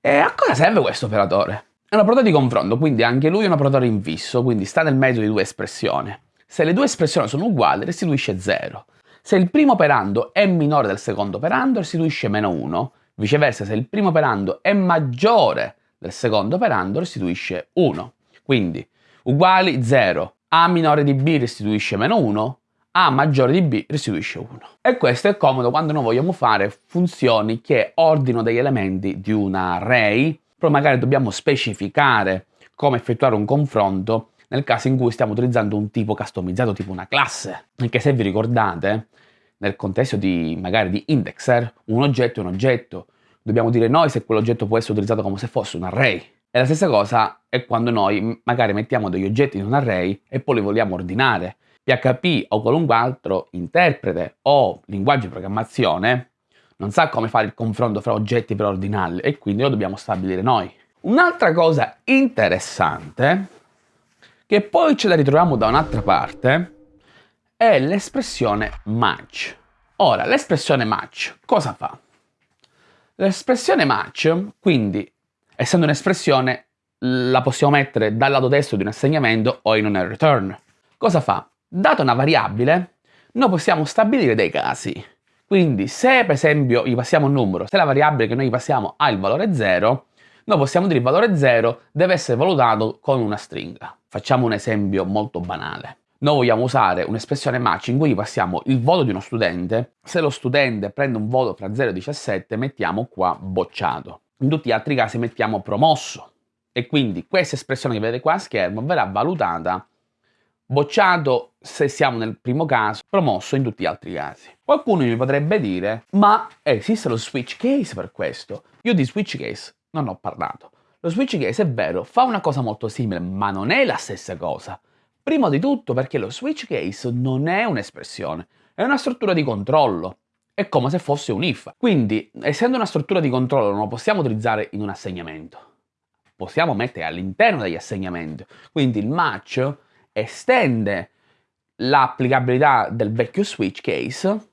E a cosa serve questo operatore? È un operatore di confronto, quindi anche lui è un operatore infisso, quindi sta nel mezzo di due espressioni. Se le due espressioni sono uguali, restituisce 0. Se il primo operando è minore del secondo operando, restituisce meno 1. Viceversa, se il primo operando è maggiore del secondo operando, restituisce 1. Quindi, uguali 0. A minore di B restituisce meno 1, A maggiore di B restituisce 1. E questo è comodo quando noi vogliamo fare funzioni che ordino degli elementi di un array però magari dobbiamo specificare come effettuare un confronto nel caso in cui stiamo utilizzando un tipo customizzato, tipo una classe. Anche se vi ricordate, nel contesto di magari di indexer, un oggetto è un oggetto. Dobbiamo dire noi se quell'oggetto può essere utilizzato come se fosse un array. E la stessa cosa è quando noi magari mettiamo degli oggetti in un array e poi li vogliamo ordinare. PHP o qualunque altro interprete o linguaggio di programmazione non sa come fare il confronto fra oggetti per ordinarli e quindi lo dobbiamo stabilire noi. Un'altra cosa interessante, che poi ce la ritroviamo da un'altra parte, è l'espressione match. Ora, l'espressione match cosa fa? L'espressione match, quindi, essendo un'espressione, la possiamo mettere dal lato destro di un assegnamento o in un return. Cosa fa? Data una variabile, noi possiamo stabilire dei casi. Quindi se per esempio gli passiamo un numero, se la variabile che noi gli passiamo ha il valore 0, noi possiamo dire il valore 0 deve essere valutato con una stringa. Facciamo un esempio molto banale. Noi vogliamo usare un'espressione match in cui passiamo il voto di uno studente. Se lo studente prende un voto fra 0 e 17, mettiamo qua bocciato. In tutti gli altri casi mettiamo promosso. E quindi questa espressione che vedete qua a schermo verrà valutata bocciato se siamo nel primo caso, promosso in tutti gli altri casi. Qualcuno mi potrebbe dire, ma esiste lo switch case per questo? Io di switch case non ho parlato. Lo switch case è vero, fa una cosa molto simile, ma non è la stessa cosa. Prima di tutto perché lo switch case non è un'espressione, è una struttura di controllo. È come se fosse un if. Quindi, essendo una struttura di controllo, non lo possiamo utilizzare in un assegnamento. Possiamo mettere all'interno degli assegnamenti. Quindi il match estende l'applicabilità del vecchio switch case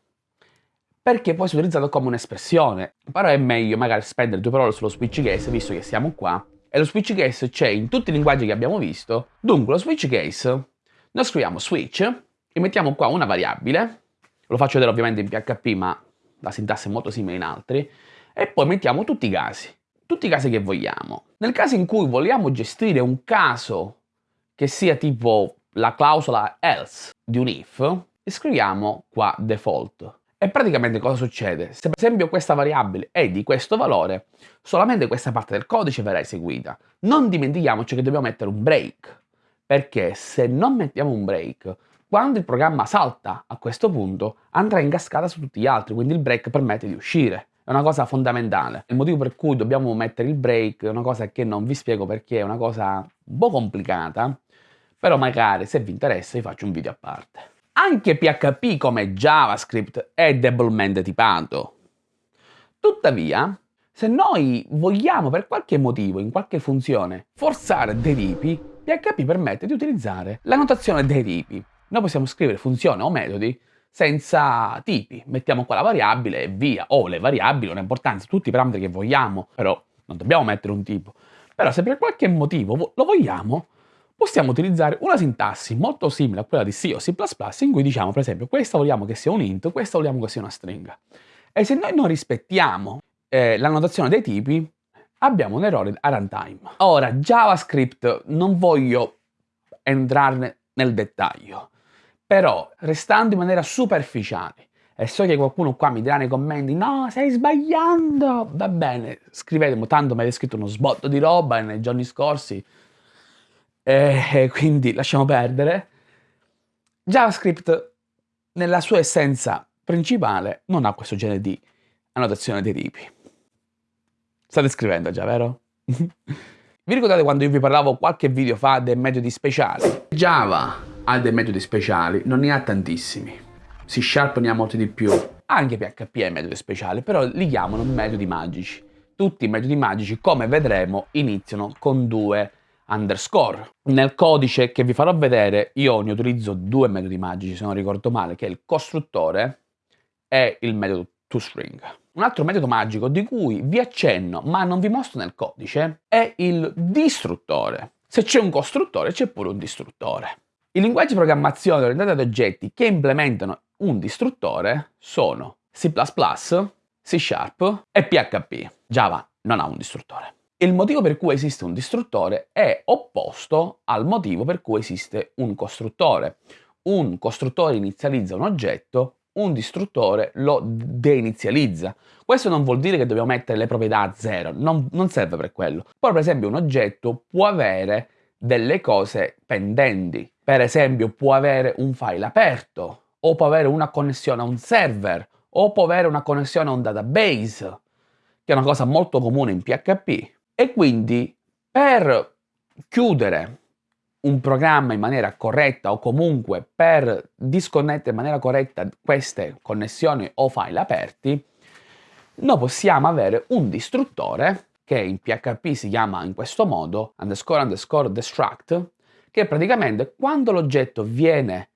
perché può essere utilizzato come un'espressione. Però è meglio magari spendere due parole sullo switch case, visto che siamo qua. E lo switch case c'è in tutti i linguaggi che abbiamo visto. Dunque, lo switch case, noi scriviamo switch e mettiamo qua una variabile. Lo faccio vedere ovviamente in PHP, ma la sintassi è molto simile in altri. E poi mettiamo tutti i casi. tutti i casi che vogliamo. Nel caso in cui vogliamo gestire un caso che sia tipo la clausola else di un if, scriviamo qua default. E praticamente cosa succede? Se per esempio questa variabile è di questo valore, solamente questa parte del codice verrà eseguita. Non dimentichiamoci che dobbiamo mettere un break, perché se non mettiamo un break, quando il programma salta a questo punto, andrà in cascata su tutti gli altri, quindi il break permette di uscire. È una cosa fondamentale. Il motivo per cui dobbiamo mettere il break è una cosa che non vi spiego perché è una cosa un po' complicata, però magari se vi interessa vi faccio un video a parte. Anche PHP come JavaScript è debolmente tipato. Tuttavia, se noi vogliamo per qualche motivo, in qualche funzione, forzare dei tipi, PHP permette di utilizzare la notazione dei tipi. Noi possiamo scrivere funzioni o metodi senza tipi, mettiamo qua la variabile e via, o le variabili, non ha importanza, tutti i parametri che vogliamo, però non dobbiamo mettere un tipo. Però se per qualche motivo lo vogliamo, possiamo utilizzare una sintassi molto simile a quella di C o C++ in cui diciamo per esempio questa vogliamo che sia un int, questa vogliamo che sia una stringa. E se noi non rispettiamo eh, la notazione dei tipi, abbiamo un errore a runtime. Ora, JavaScript non voglio entrare nel dettaglio, però restando in maniera superficiale, e so che qualcuno qua mi dirà nei commenti no, stai sbagliando, va bene, scrivetemi, tanto mi avete scritto uno sbotto di roba nei giorni scorsi, e quindi lasciamo perdere. JavaScript nella sua essenza principale non ha questo genere di annotazione dei tipi. State scrivendo già, vero? vi ricordate quando io vi parlavo qualche video fa dei metodi speciali? Java ha dei metodi speciali, non ne ha tantissimi. C Sharp ne ha molti di più. Anche PHP ha metodi speciali, però li chiamano metodi magici. Tutti i metodi magici, come vedremo, iniziano con due underscore. Nel codice che vi farò vedere io ne utilizzo due metodi magici, se non ricordo male, che è il costruttore e il metodo toString. Un altro metodo magico di cui vi accenno, ma non vi mostro nel codice, è il distruttore. Se c'è un costruttore c'è pure un distruttore. I linguaggi di programmazione orientati ad oggetti che implementano un distruttore sono C++, C Sharp e PHP. Java non ha un distruttore. Il motivo per cui esiste un distruttore è opposto al motivo per cui esiste un costruttore. Un costruttore inizializza un oggetto, un distruttore lo deinizializza. Questo non vuol dire che dobbiamo mettere le proprietà a zero, non, non serve per quello. Poi per esempio un oggetto può avere delle cose pendenti, per esempio può avere un file aperto, o può avere una connessione a un server, o può avere una connessione a un database, che è una cosa molto comune in PHP. E quindi per chiudere un programma in maniera corretta o comunque per disconnettere in maniera corretta queste connessioni o file aperti, noi possiamo avere un distruttore che in PHP si chiama in questo modo underscore underscore destruct che praticamente quando l'oggetto viene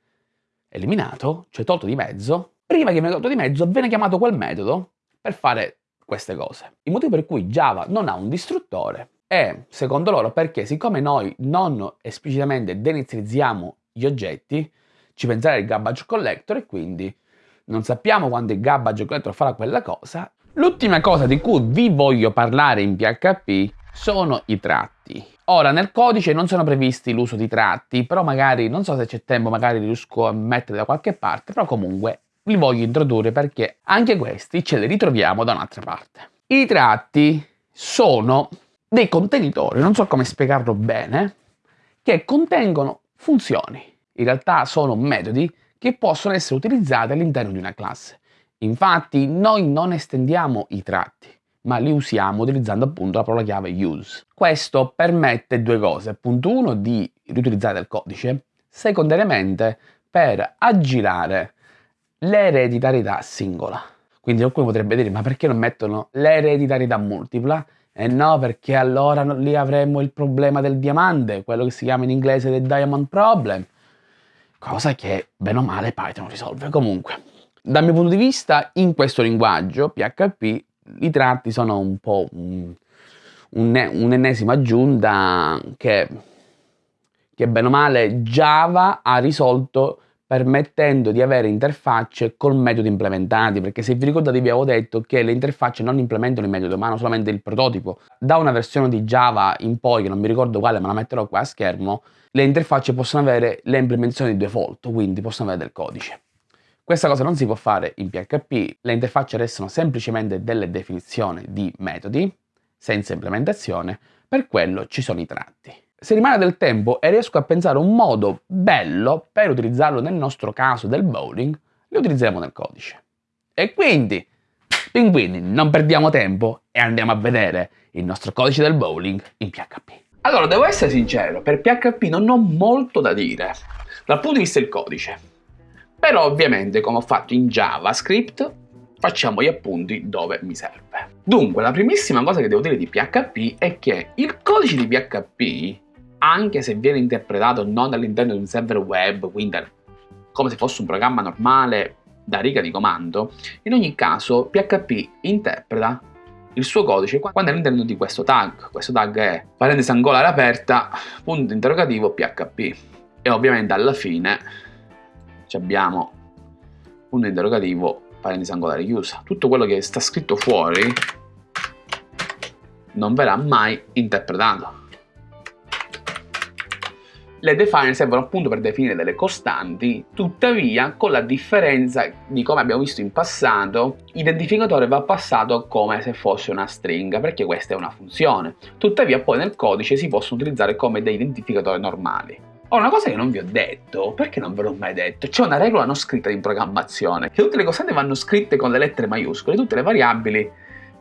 eliminato, cioè tolto di mezzo, prima che viene tolto di mezzo viene chiamato quel metodo per fare queste cose. Il motivo per cui Java non ha un distruttore è, secondo loro, perché siccome noi non esplicitamente denizializziamo gli oggetti, ci penserà il garbage collector e quindi non sappiamo quando il garbage collector farà quella cosa. L'ultima cosa di cui vi voglio parlare in PHP sono i tratti. Ora, nel codice non sono previsti l'uso di tratti, però magari, non so se c'è tempo, magari riesco a mettere da qualche parte, però comunque li voglio introdurre perché anche questi ce li ritroviamo da un'altra parte. I tratti sono dei contenitori, non so come spiegarlo bene, che contengono funzioni. In realtà sono metodi che possono essere utilizzati all'interno di una classe. Infatti noi non estendiamo i tratti, ma li usiamo utilizzando appunto la parola chiave use. Questo permette due cose. Punto uno, di riutilizzare il codice, secondariamente per aggirare l'ereditarietà singola. Quindi qualcuno potrebbe dire, ma perché non mettono l'ereditarietà multipla? E eh no, perché allora lì avremmo il problema del diamante, quello che si chiama in inglese the diamond problem. Cosa che, bene o male, Python risolve comunque. Dal mio punto di vista, in questo linguaggio, PHP, i tratti sono un po' un, un'ennesima aggiunta che, che, bene o male, Java ha risolto permettendo di avere interfacce col metodo implementati, perché se vi ricordate vi avevo detto che le interfacce non implementano il metodo, ma hanno solamente il prototipo. Da una versione di Java in poi, che non mi ricordo quale, ma la metterò qua a schermo, le interfacce possono avere le implementazioni di default, quindi possono avere del codice. Questa cosa non si può fare in PHP, le interfacce restano semplicemente delle definizioni di metodi, senza implementazione, per quello ci sono i tratti. Se rimane del tempo e riesco a pensare un modo bello per utilizzarlo nel nostro caso del bowling, li utilizzeremo nel codice. E quindi, pinguini, non perdiamo tempo e andiamo a vedere il nostro codice del bowling in PHP. Allora, devo essere sincero, per PHP non ho molto da dire, dal punto di vista del codice. Però ovviamente, come ho fatto in JavaScript, facciamo gli appunti dove mi serve. Dunque, la primissima cosa che devo dire di PHP è che il codice di PHP anche se viene interpretato non all'interno di un server web, quindi come se fosse un programma normale da riga di comando, in ogni caso PHP interpreta il suo codice quando è all'interno di questo tag. Questo tag è parentesi angolare aperta, punto interrogativo PHP. E ovviamente alla fine abbiamo punto interrogativo parentesi angolare chiusa. Tutto quello che sta scritto fuori non verrà mai interpretato. Le define servono appunto per definire delle costanti, tuttavia con la differenza di come abbiamo visto in passato, l'identificatore va passato come se fosse una stringa, perché questa è una funzione. Tuttavia poi nel codice si possono utilizzare come dei identificatori normali. Ora, una cosa che non vi ho detto, perché non ve l'ho mai detto, c'è una regola non scritta in programmazione, che tutte le costanti vanno scritte con le lettere maiuscole, tutte le variabili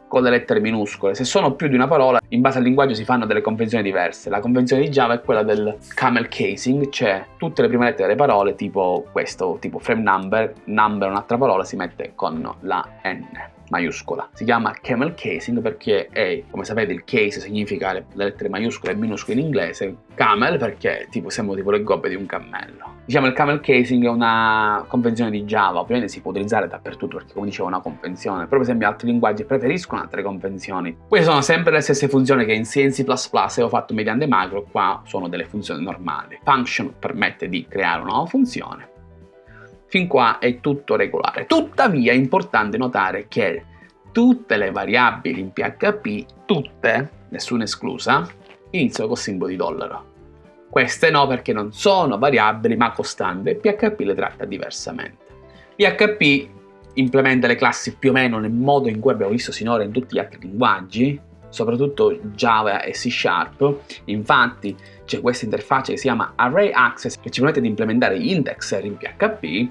con le lettere minuscole. Se sono più di una parola, in base al linguaggio si fanno delle convenzioni diverse. La convenzione di Java è quella del camel casing, cioè tutte le prime lettere delle parole, tipo questo, tipo frame number, number un'altra parola, si mette con la N maiuscola. Si chiama camel casing perché è, come sapete, il case significa le, le lettere maiuscole e minuscole in inglese, camel perché tipo siamo tipo le gobbe di un cammello. Diciamo il camel casing è una convenzione di Java, ovviamente si può utilizzare dappertutto perché come dicevo è una convenzione, però per esempio altri linguaggi preferiscono altre convenzioni. Queste sono sempre le stesse funzioni che in C e C++ avevo fatto mediante macro, qua sono delle funzioni normali. Function permette di creare una nuova funzione, Fin qua è tutto regolare. Tuttavia è importante notare che tutte le variabili in PHP, tutte, nessuna esclusa, iniziano col simbolo di dollaro. Queste no perché non sono variabili ma costanti e PHP le tratta diversamente. PHP implementa le classi più o meno nel modo in cui abbiamo visto sinora in tutti gli altri linguaggi, soprattutto Java e C Sharp. Infatti c'è questa interfaccia che si chiama Array Access che ci permette di implementare indexer in PHP.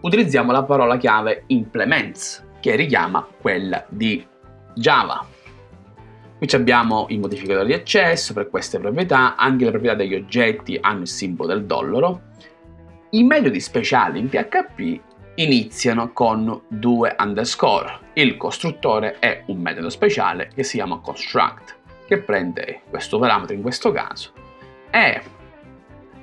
Utilizziamo la parola chiave implements che richiama quella di Java. Qui abbiamo i modificatori di accesso per queste proprietà, anche le proprietà degli oggetti hanno il simbolo del dollaro. I metodi speciali in PHP iniziano con due underscore. Il costruttore è un metodo speciale che si chiama construct, che prende questo parametro in questo caso. E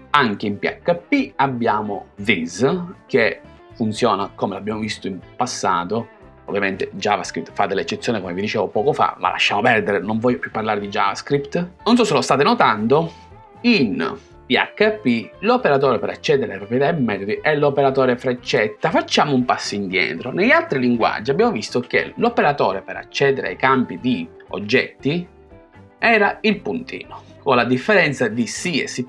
anche in PHP abbiamo this, che funziona come l'abbiamo visto in passato. Ovviamente JavaScript fa delle eccezioni come vi dicevo poco fa, ma lasciamo perdere, non voglio più parlare di JavaScript. Non so se lo state notando, in PHP, l'operatore per accedere alle proprietà e metodi è l'operatore freccetta. Facciamo un passo indietro. Negli altri linguaggi abbiamo visto che l'operatore per accedere ai campi di oggetti era il puntino, con la differenza di C e C++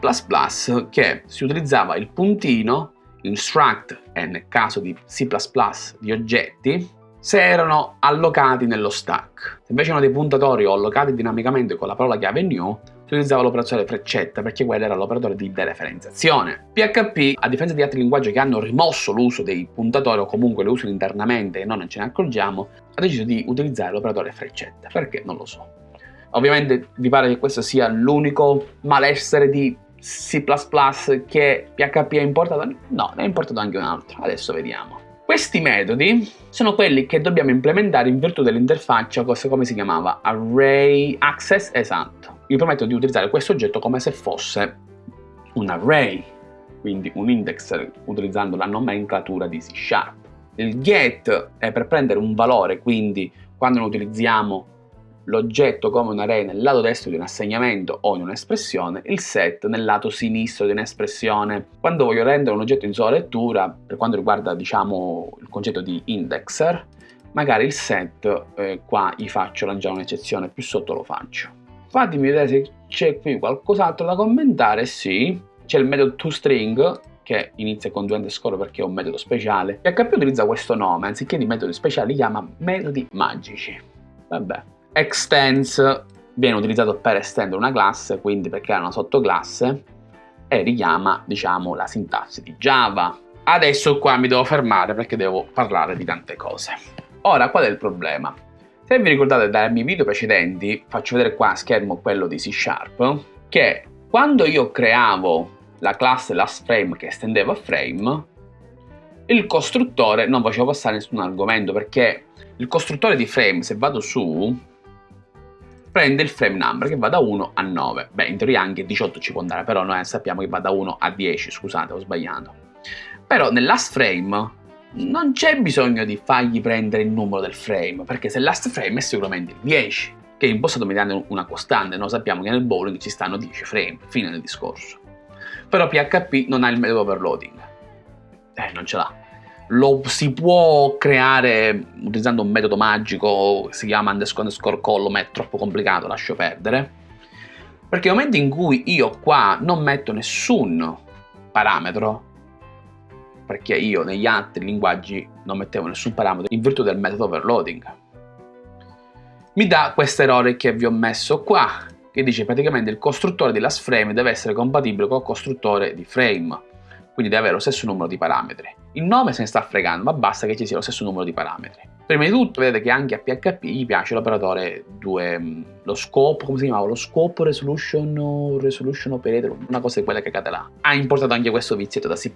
che si utilizzava il puntino in struct e nel caso di C++ di oggetti se erano allocati nello stack. Se invece erano dei puntatori o allocati dinamicamente con la parola chiave new, si utilizzava l'operatore freccetta perché quello era l'operatore di dereferenziazione. PHP, a differenza di altri linguaggi che hanno rimosso l'uso dei puntatori o comunque lo usano internamente e non ce ne accorgiamo, ha deciso di utilizzare l'operatore freccetta. Perché? Non lo so. Ovviamente vi pare che questo sia l'unico malessere di C++ che PHP ha importato? No, ne ha importato anche un altro. Adesso vediamo. Questi metodi sono quelli che dobbiamo implementare in virtù dell'interfaccia, come si chiamava? Array Access, esatto vi permettono di utilizzare questo oggetto come se fosse un array, quindi un index utilizzando la nomenclatura di C Sharp. Il get è per prendere un valore, quindi quando noi utilizziamo l'oggetto come un array nel lato destro di un assegnamento o in un'espressione, il set nel lato sinistro di un'espressione. Quando voglio rendere un oggetto in sola lettura, per quanto riguarda diciamo il concetto di indexer, magari il set eh, qua gli faccio lanciare un'eccezione, più sotto lo faccio. Fatemi vedere se c'è qui qualcos'altro da commentare, sì. C'è il metodo toString che inizia con due underscore perché è un metodo speciale. PHP utilizza questo nome, anziché di metodi speciali li chiama metodi magici. Vabbè. Extends viene utilizzato per estendere una classe, quindi per creare una sottoclasse e richiama, diciamo, la sintassi di Java. Adesso qua mi devo fermare perché devo parlare di tante cose. Ora, qual è il problema? Se vi ricordate dai miei video precedenti, faccio vedere qua a schermo quello di C Sharp, che quando io creavo la classe lastFrame che estendeva frame, il costruttore non faceva passare nessun argomento perché il costruttore di frame, se vado su, prende il frame number che va da 1 a 9. Beh, in teoria anche 18 ci può andare, però noi sappiamo che va da 1 a 10, scusate, ho sbagliato. Però nel last frame non c'è bisogno di fargli prendere il numero del frame, perché se last frame è sicuramente il 10, che è impostato mediante una costante, noi sappiamo che nel bowling ci stanno 10 frame, fine del discorso. Però PHP non ha il metodo overloading. Eh, non ce l'ha. Lo si può creare utilizzando un metodo magico, si chiama underscore underscore collo, ma è troppo complicato, lascio perdere. Perché nel momento in cui io qua non metto nessun parametro, perché io negli altri linguaggi non mettevo nessun parametro in virtù del metodo overloading. Mi dà questo errore che vi ho messo qua, che dice praticamente il costruttore di last frame deve essere compatibile col costruttore di frame, quindi deve avere lo stesso numero di parametri. Il nome se ne sta fregando, ma basta che ci sia lo stesso numero di parametri. Prima di tutto vedete che anche a PHP gli piace l'operatore 2, lo scope, come si chiamava? Lo scope resolution, resolution operator, una cosa di quelle che cade là. Ha importato anche questo vizietto da C++,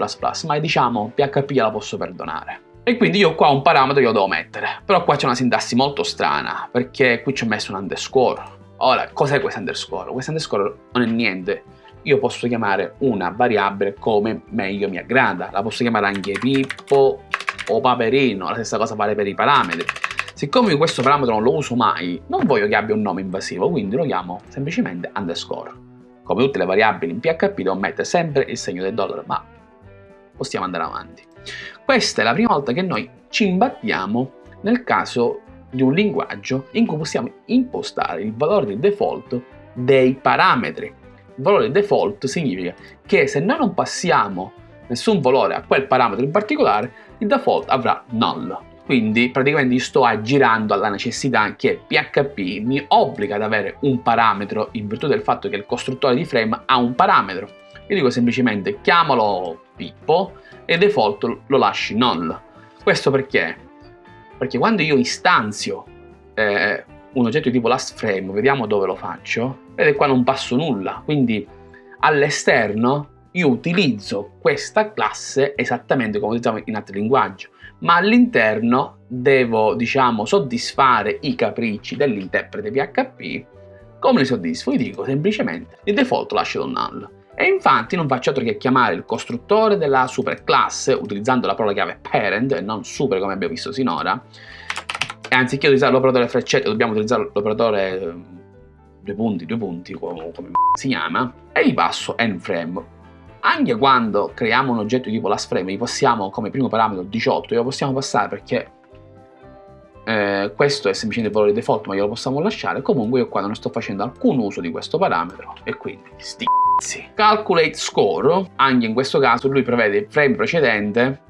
ma diciamo PHP gliela posso perdonare. E quindi io qua un parametro io devo mettere, però qua c'è una sintassi molto strana, perché qui ci ho messo un underscore. Ora, cos'è questo underscore? Questo underscore non è niente, io posso chiamare una variabile come meglio mi aggrada, la posso chiamare anche Pippo o Paperino, la stessa cosa vale per i parametri. Siccome io questo parametro non lo uso mai, non voglio che abbia un nome invasivo, quindi lo chiamo semplicemente underscore. Come tutte le variabili in PHP devo mettere sempre il segno del dollaro, ma possiamo andare avanti. Questa è la prima volta che noi ci imbattiamo nel caso di un linguaggio in cui possiamo impostare il valore di default dei parametri. Valore default significa che se noi non passiamo nessun valore a quel parametro in particolare, il default avrà null. Quindi praticamente sto aggirando alla necessità che PHP mi obbliga ad avere un parametro in virtù del fatto che il costruttore di frame ha un parametro. Io dico semplicemente chiamalo Pippo e default lo lasci null. Questo perché? Perché quando io istanzio eh, un oggetto di tipo last frame, vediamo dove lo faccio, vedete qua non passo nulla, quindi all'esterno io utilizzo questa classe esattamente come utilizziamo in altri linguaggi, ma all'interno devo, diciamo, soddisfare i capricci dell'interprete PHP. Come li soddisfo? Io dico semplicemente il default lascio null. E infatti non faccio altro che chiamare il costruttore della superclasse utilizzando la parola chiave parent e non super come abbiamo visto sinora. E anziché utilizzare l'operatore freccette dobbiamo utilizzare l'operatore eh, due punti, due punti, come, come si chiama, e gli passo nframe anche quando creiamo un oggetto tipo last frame, gli possiamo come primo parametro 18, lo possiamo passare perché eh, questo è semplicemente il valore default, ma glielo possiamo lasciare. Comunque io qua non sto facendo alcun uso di questo parametro e quindi sti Calculate score, anche in questo caso lui prevede il frame precedente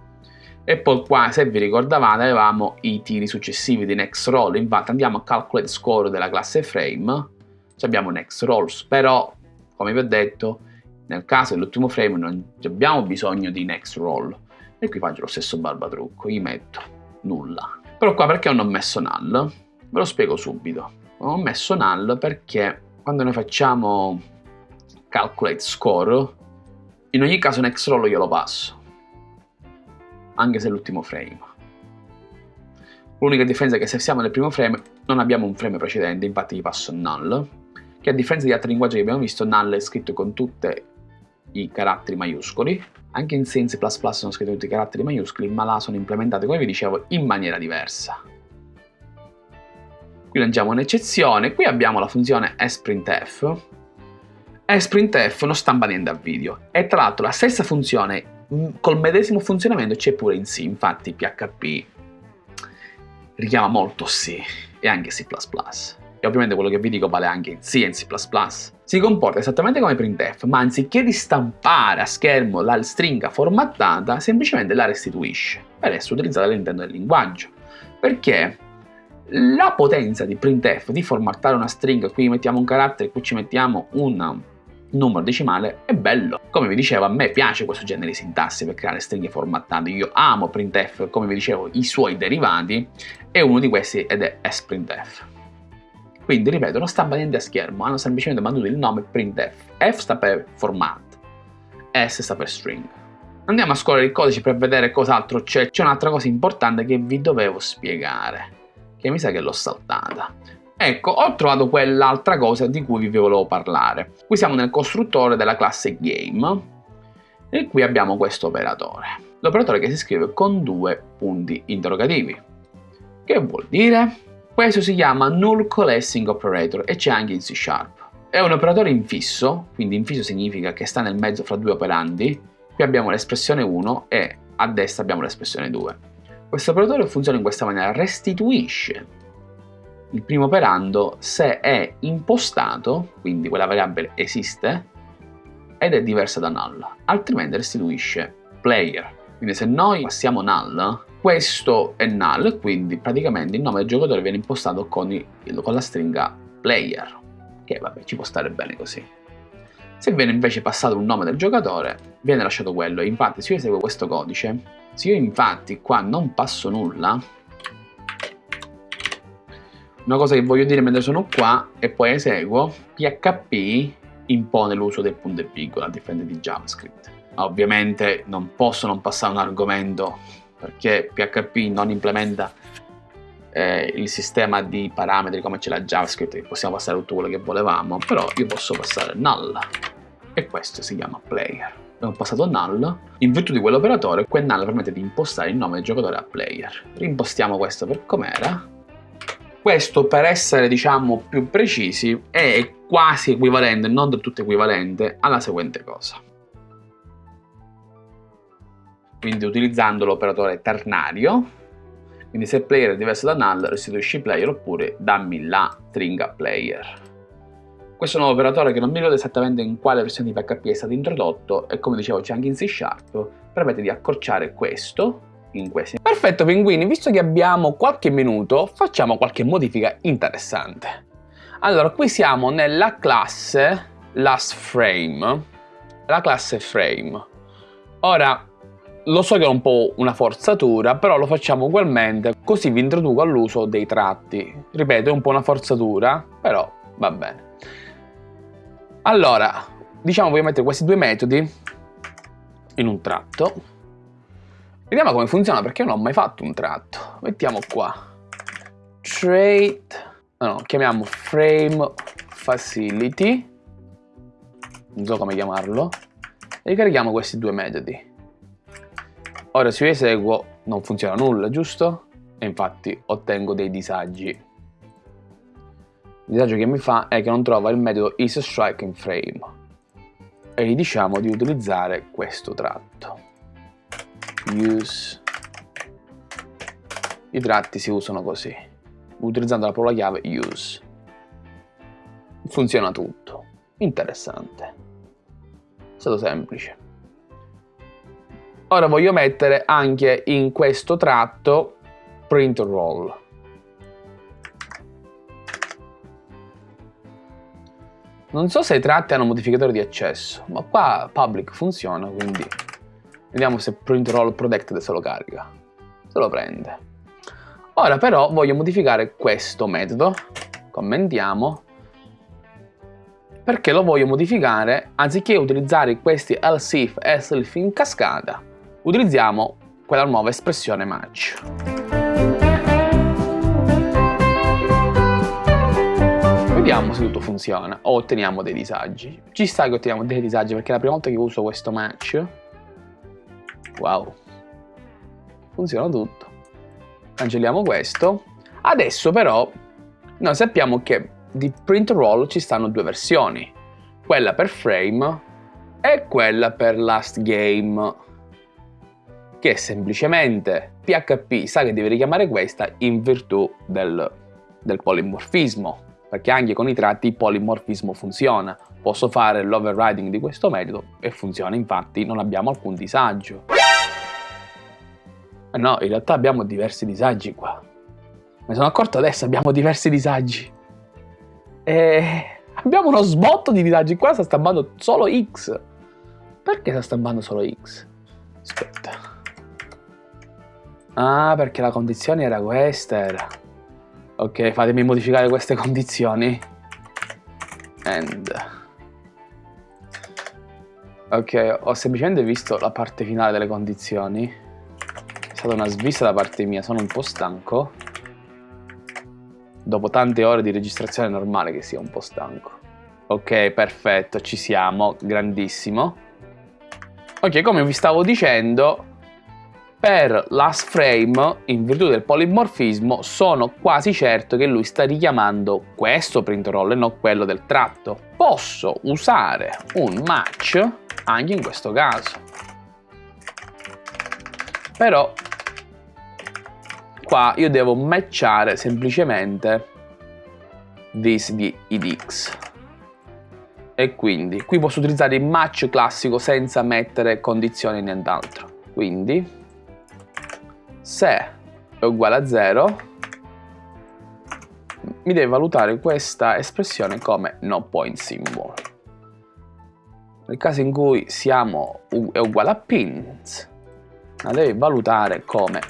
e poi qua, se vi ricordavate, avevamo i tiri successivi di next roll. Infatti andiamo a calculate score della classe frame, abbiamo next rolls, però, come vi ho detto, nel caso dell'ultimo frame non abbiamo bisogno di next roll. E qui faccio lo stesso barbatrucco, gli metto nulla. Però qua perché non ho messo null? Ve lo spiego subito. ho messo null perché quando noi facciamo calculate score, in ogni caso next roll io lo passo. Anche se è l'ultimo frame. L'unica differenza è che se siamo nel primo frame non abbiamo un frame precedente, infatti gli passo null, che a differenza di altri linguaggi che abbiamo visto, null è scritto con tutte i caratteri maiuscoli. Anche in Sense++ sono scritti tutti i caratteri maiuscoli, ma là sono implementati, come vi dicevo, in maniera diversa. Qui lanciamo un'eccezione, qui abbiamo la funzione sprintf. sprintf non stampa niente a video e tra l'altro la stessa funzione mm, col medesimo funzionamento c'è pure in C, infatti PHP richiama molto C e anche C++ e ovviamente quello che vi dico vale anche in C e in C++. Si comporta esattamente come printf, ma anziché di stampare a schermo la stringa formattata, semplicemente la restituisce per essere utilizzata all'interno del linguaggio. Perché la potenza di printf di formattare una stringa, qui mettiamo un carattere, qui ci mettiamo un numero decimale, è bello. Come vi dicevo, a me piace questo genere di sintassi per creare stringhe formattate. Io amo printf, come vi dicevo, i suoi derivati, e uno di questi ed è sprintf. Quindi, ripeto, non stampa niente a schermo, hanno semplicemente mandato il nome printf. F sta per format, S sta per string. Andiamo a scorrere il codice per vedere cos'altro c'è. C'è un'altra cosa importante che vi dovevo spiegare, che mi sa che l'ho saltata. Ecco, ho trovato quell'altra cosa di cui vi volevo parlare. Qui siamo nel costruttore della classe game e qui abbiamo questo operatore. L'operatore che si scrive con due punti interrogativi. Che vuol dire? Questo si chiama Null Coalescing Operator e c'è anche in C Sharp. È un operatore infisso, quindi infisso significa che sta nel mezzo fra due operandi. Qui abbiamo l'espressione 1 e a destra abbiamo l'espressione 2. Questo operatore funziona in questa maniera, restituisce il primo operando se è impostato, quindi quella variabile esiste, ed è diversa da null, altrimenti restituisce player. Quindi se noi passiamo null, questo è null, quindi praticamente il nome del giocatore viene impostato con, il, con la stringa player, che vabbè ci può stare bene così. Se viene invece passato un nome del giocatore, viene lasciato quello. Infatti se io eseguo questo codice, se io infatti qua non passo nulla, una cosa che voglio dire mentre sono qua e poi eseguo, PHP impone l'uso del punto e virgola a differenza di JavaScript. Ovviamente non posso non passare un argomento perché PHP non implementa eh, il sistema di parametri come c'è la JavaScript, che possiamo passare tutto quello che volevamo, però io posso passare null e questo si chiama player. Abbiamo passato null, in virtù di quell'operatore, quel null permette di impostare il nome del giocatore a player. Rimpostiamo questo per com'era. Questo, per essere diciamo più precisi, è quasi equivalente, non del tutto equivalente, alla seguente cosa. Quindi utilizzando l'operatore ternario, quindi se player è diverso da null restituisci player oppure dammi la stringa player. Questo nuovo operatore che non mi ricordo esattamente in quale versione di PHP è stato introdotto e come dicevo c'è anche in C Sharp, permette di accorciare questo in questi. Perfetto pinguini, visto che abbiamo qualche minuto facciamo qualche modifica interessante. Allora qui siamo nella classe lastFrame, la classe frame. Ora lo so che è un po' una forzatura, però lo facciamo ugualmente, così vi introduco all'uso dei tratti. Ripeto, è un po' una forzatura, però va bene. Allora, diciamo voglio mettere questi due metodi in un tratto. Vediamo come funziona, perché non ho mai fatto un tratto. Mettiamo qua. Trait, no, no, chiamiamo frame facility, non so come chiamarlo, e ricarichiamo questi due metodi. Ora se io eseguo non funziona nulla, giusto? E infatti ottengo dei disagi. Il disagio che mi fa è che non trova il metodo isStrikeInFrame e gli diciamo di utilizzare questo tratto. Use. I tratti si usano così, utilizzando la parola chiave use. Funziona tutto. Interessante. È stato semplice. Ora voglio mettere anche in questo tratto print roll. Non so se i tratti hanno modificatore di accesso, ma qua public funziona, quindi vediamo se print roll protected se lo carica. Se lo prende. Ora però voglio modificare questo metodo, commentiamo, perché lo voglio modificare anziché utilizzare questi else if e else if in cascata, utilizziamo quella nuova espressione match. Vediamo se tutto funziona o otteniamo dei disagi. Ci sta che otteniamo dei disagi perché è la prima volta che uso questo match. Wow. Funziona tutto. Cancelliamo questo. Adesso però Noi sappiamo che di print roll ci stanno due versioni, quella per frame e quella per last game, che semplicemente PHP sa che deve richiamare questa in virtù del, del polimorfismo, perché anche con i tratti il polimorfismo funziona. Posso fare l'overriding di questo metodo e funziona, infatti non abbiamo alcun disagio. Eh no, in realtà abbiamo diversi disagi qua. Mi sono accorto adesso, abbiamo diversi disagi. E abbiamo uno sbotto di disagi qua, sta stampando solo X. Perché sta stampando solo X? Aspetta. Ah, perché la condizione era questa, era. Ok, fatemi modificare queste condizioni. And... Ok, ho semplicemente visto la parte finale delle condizioni. È stata una svista da parte mia, sono un po' stanco. Dopo tante ore di registrazione è normale che sia un po' stanco. Ok, perfetto, ci siamo, grandissimo. Ok, come vi stavo dicendo, per last frame, in virtù del polimorfismo, sono quasi certo che lui sta richiamando questo print roll e non quello del tratto. Posso usare un match anche in questo caso. Però qua io devo matchare semplicemente this di idx. E quindi qui posso utilizzare il match classico senza mettere condizioni nient'altro. Quindi se è uguale a 0 mi deve valutare questa espressione come no point symbol. Nel caso in cui siamo è uguale a pins, la deve valutare come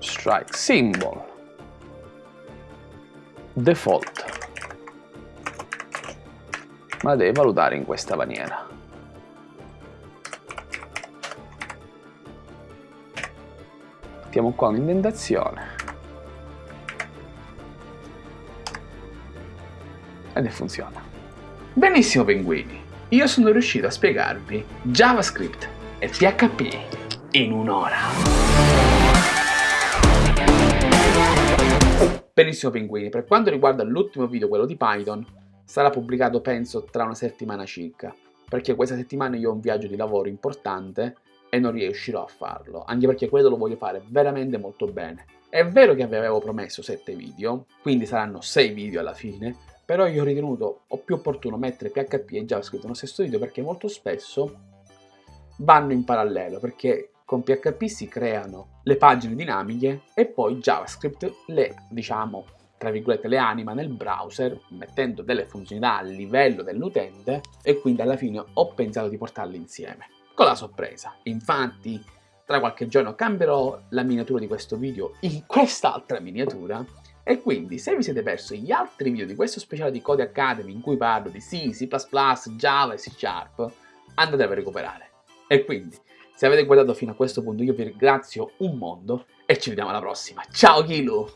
strike symbol default. Ma la deve valutare in questa maniera. Mettiamo qua un'indentazione ed funziona. Benissimo pinguini. Io sono riuscito a spiegarvi JavaScript e PHP in un'ora. Benissimo pinguini. Per quanto riguarda l'ultimo video quello di Python sarà pubblicato penso tra una settimana circa. Perché questa settimana io ho un viaggio di lavoro importante e non riuscirò a farlo, anche perché quello lo voglio fare veramente molto bene. È vero che vi avevo promesso 7 video, quindi saranno 6 video alla fine, però io ho ritenuto o più opportuno mettere PHP e JavaScript nello stesso video perché molto spesso vanno in parallelo, perché con PHP si creano le pagine dinamiche e poi JavaScript le, diciamo, tra virgolette, le anima nel browser mettendo delle funzionalità a livello dell'utente e quindi alla fine ho pensato di portarle insieme con la sorpresa. Infatti, tra qualche giorno cambierò la miniatura di questo video in quest'altra miniatura e quindi se vi siete persi gli altri video di questo speciale di Code Academy in cui parlo di C, C++, Java e C Sharp, andatelo a recuperare. E quindi, se avete guardato fino a questo punto io vi ringrazio un mondo e ci vediamo alla prossima. Ciao Kilu!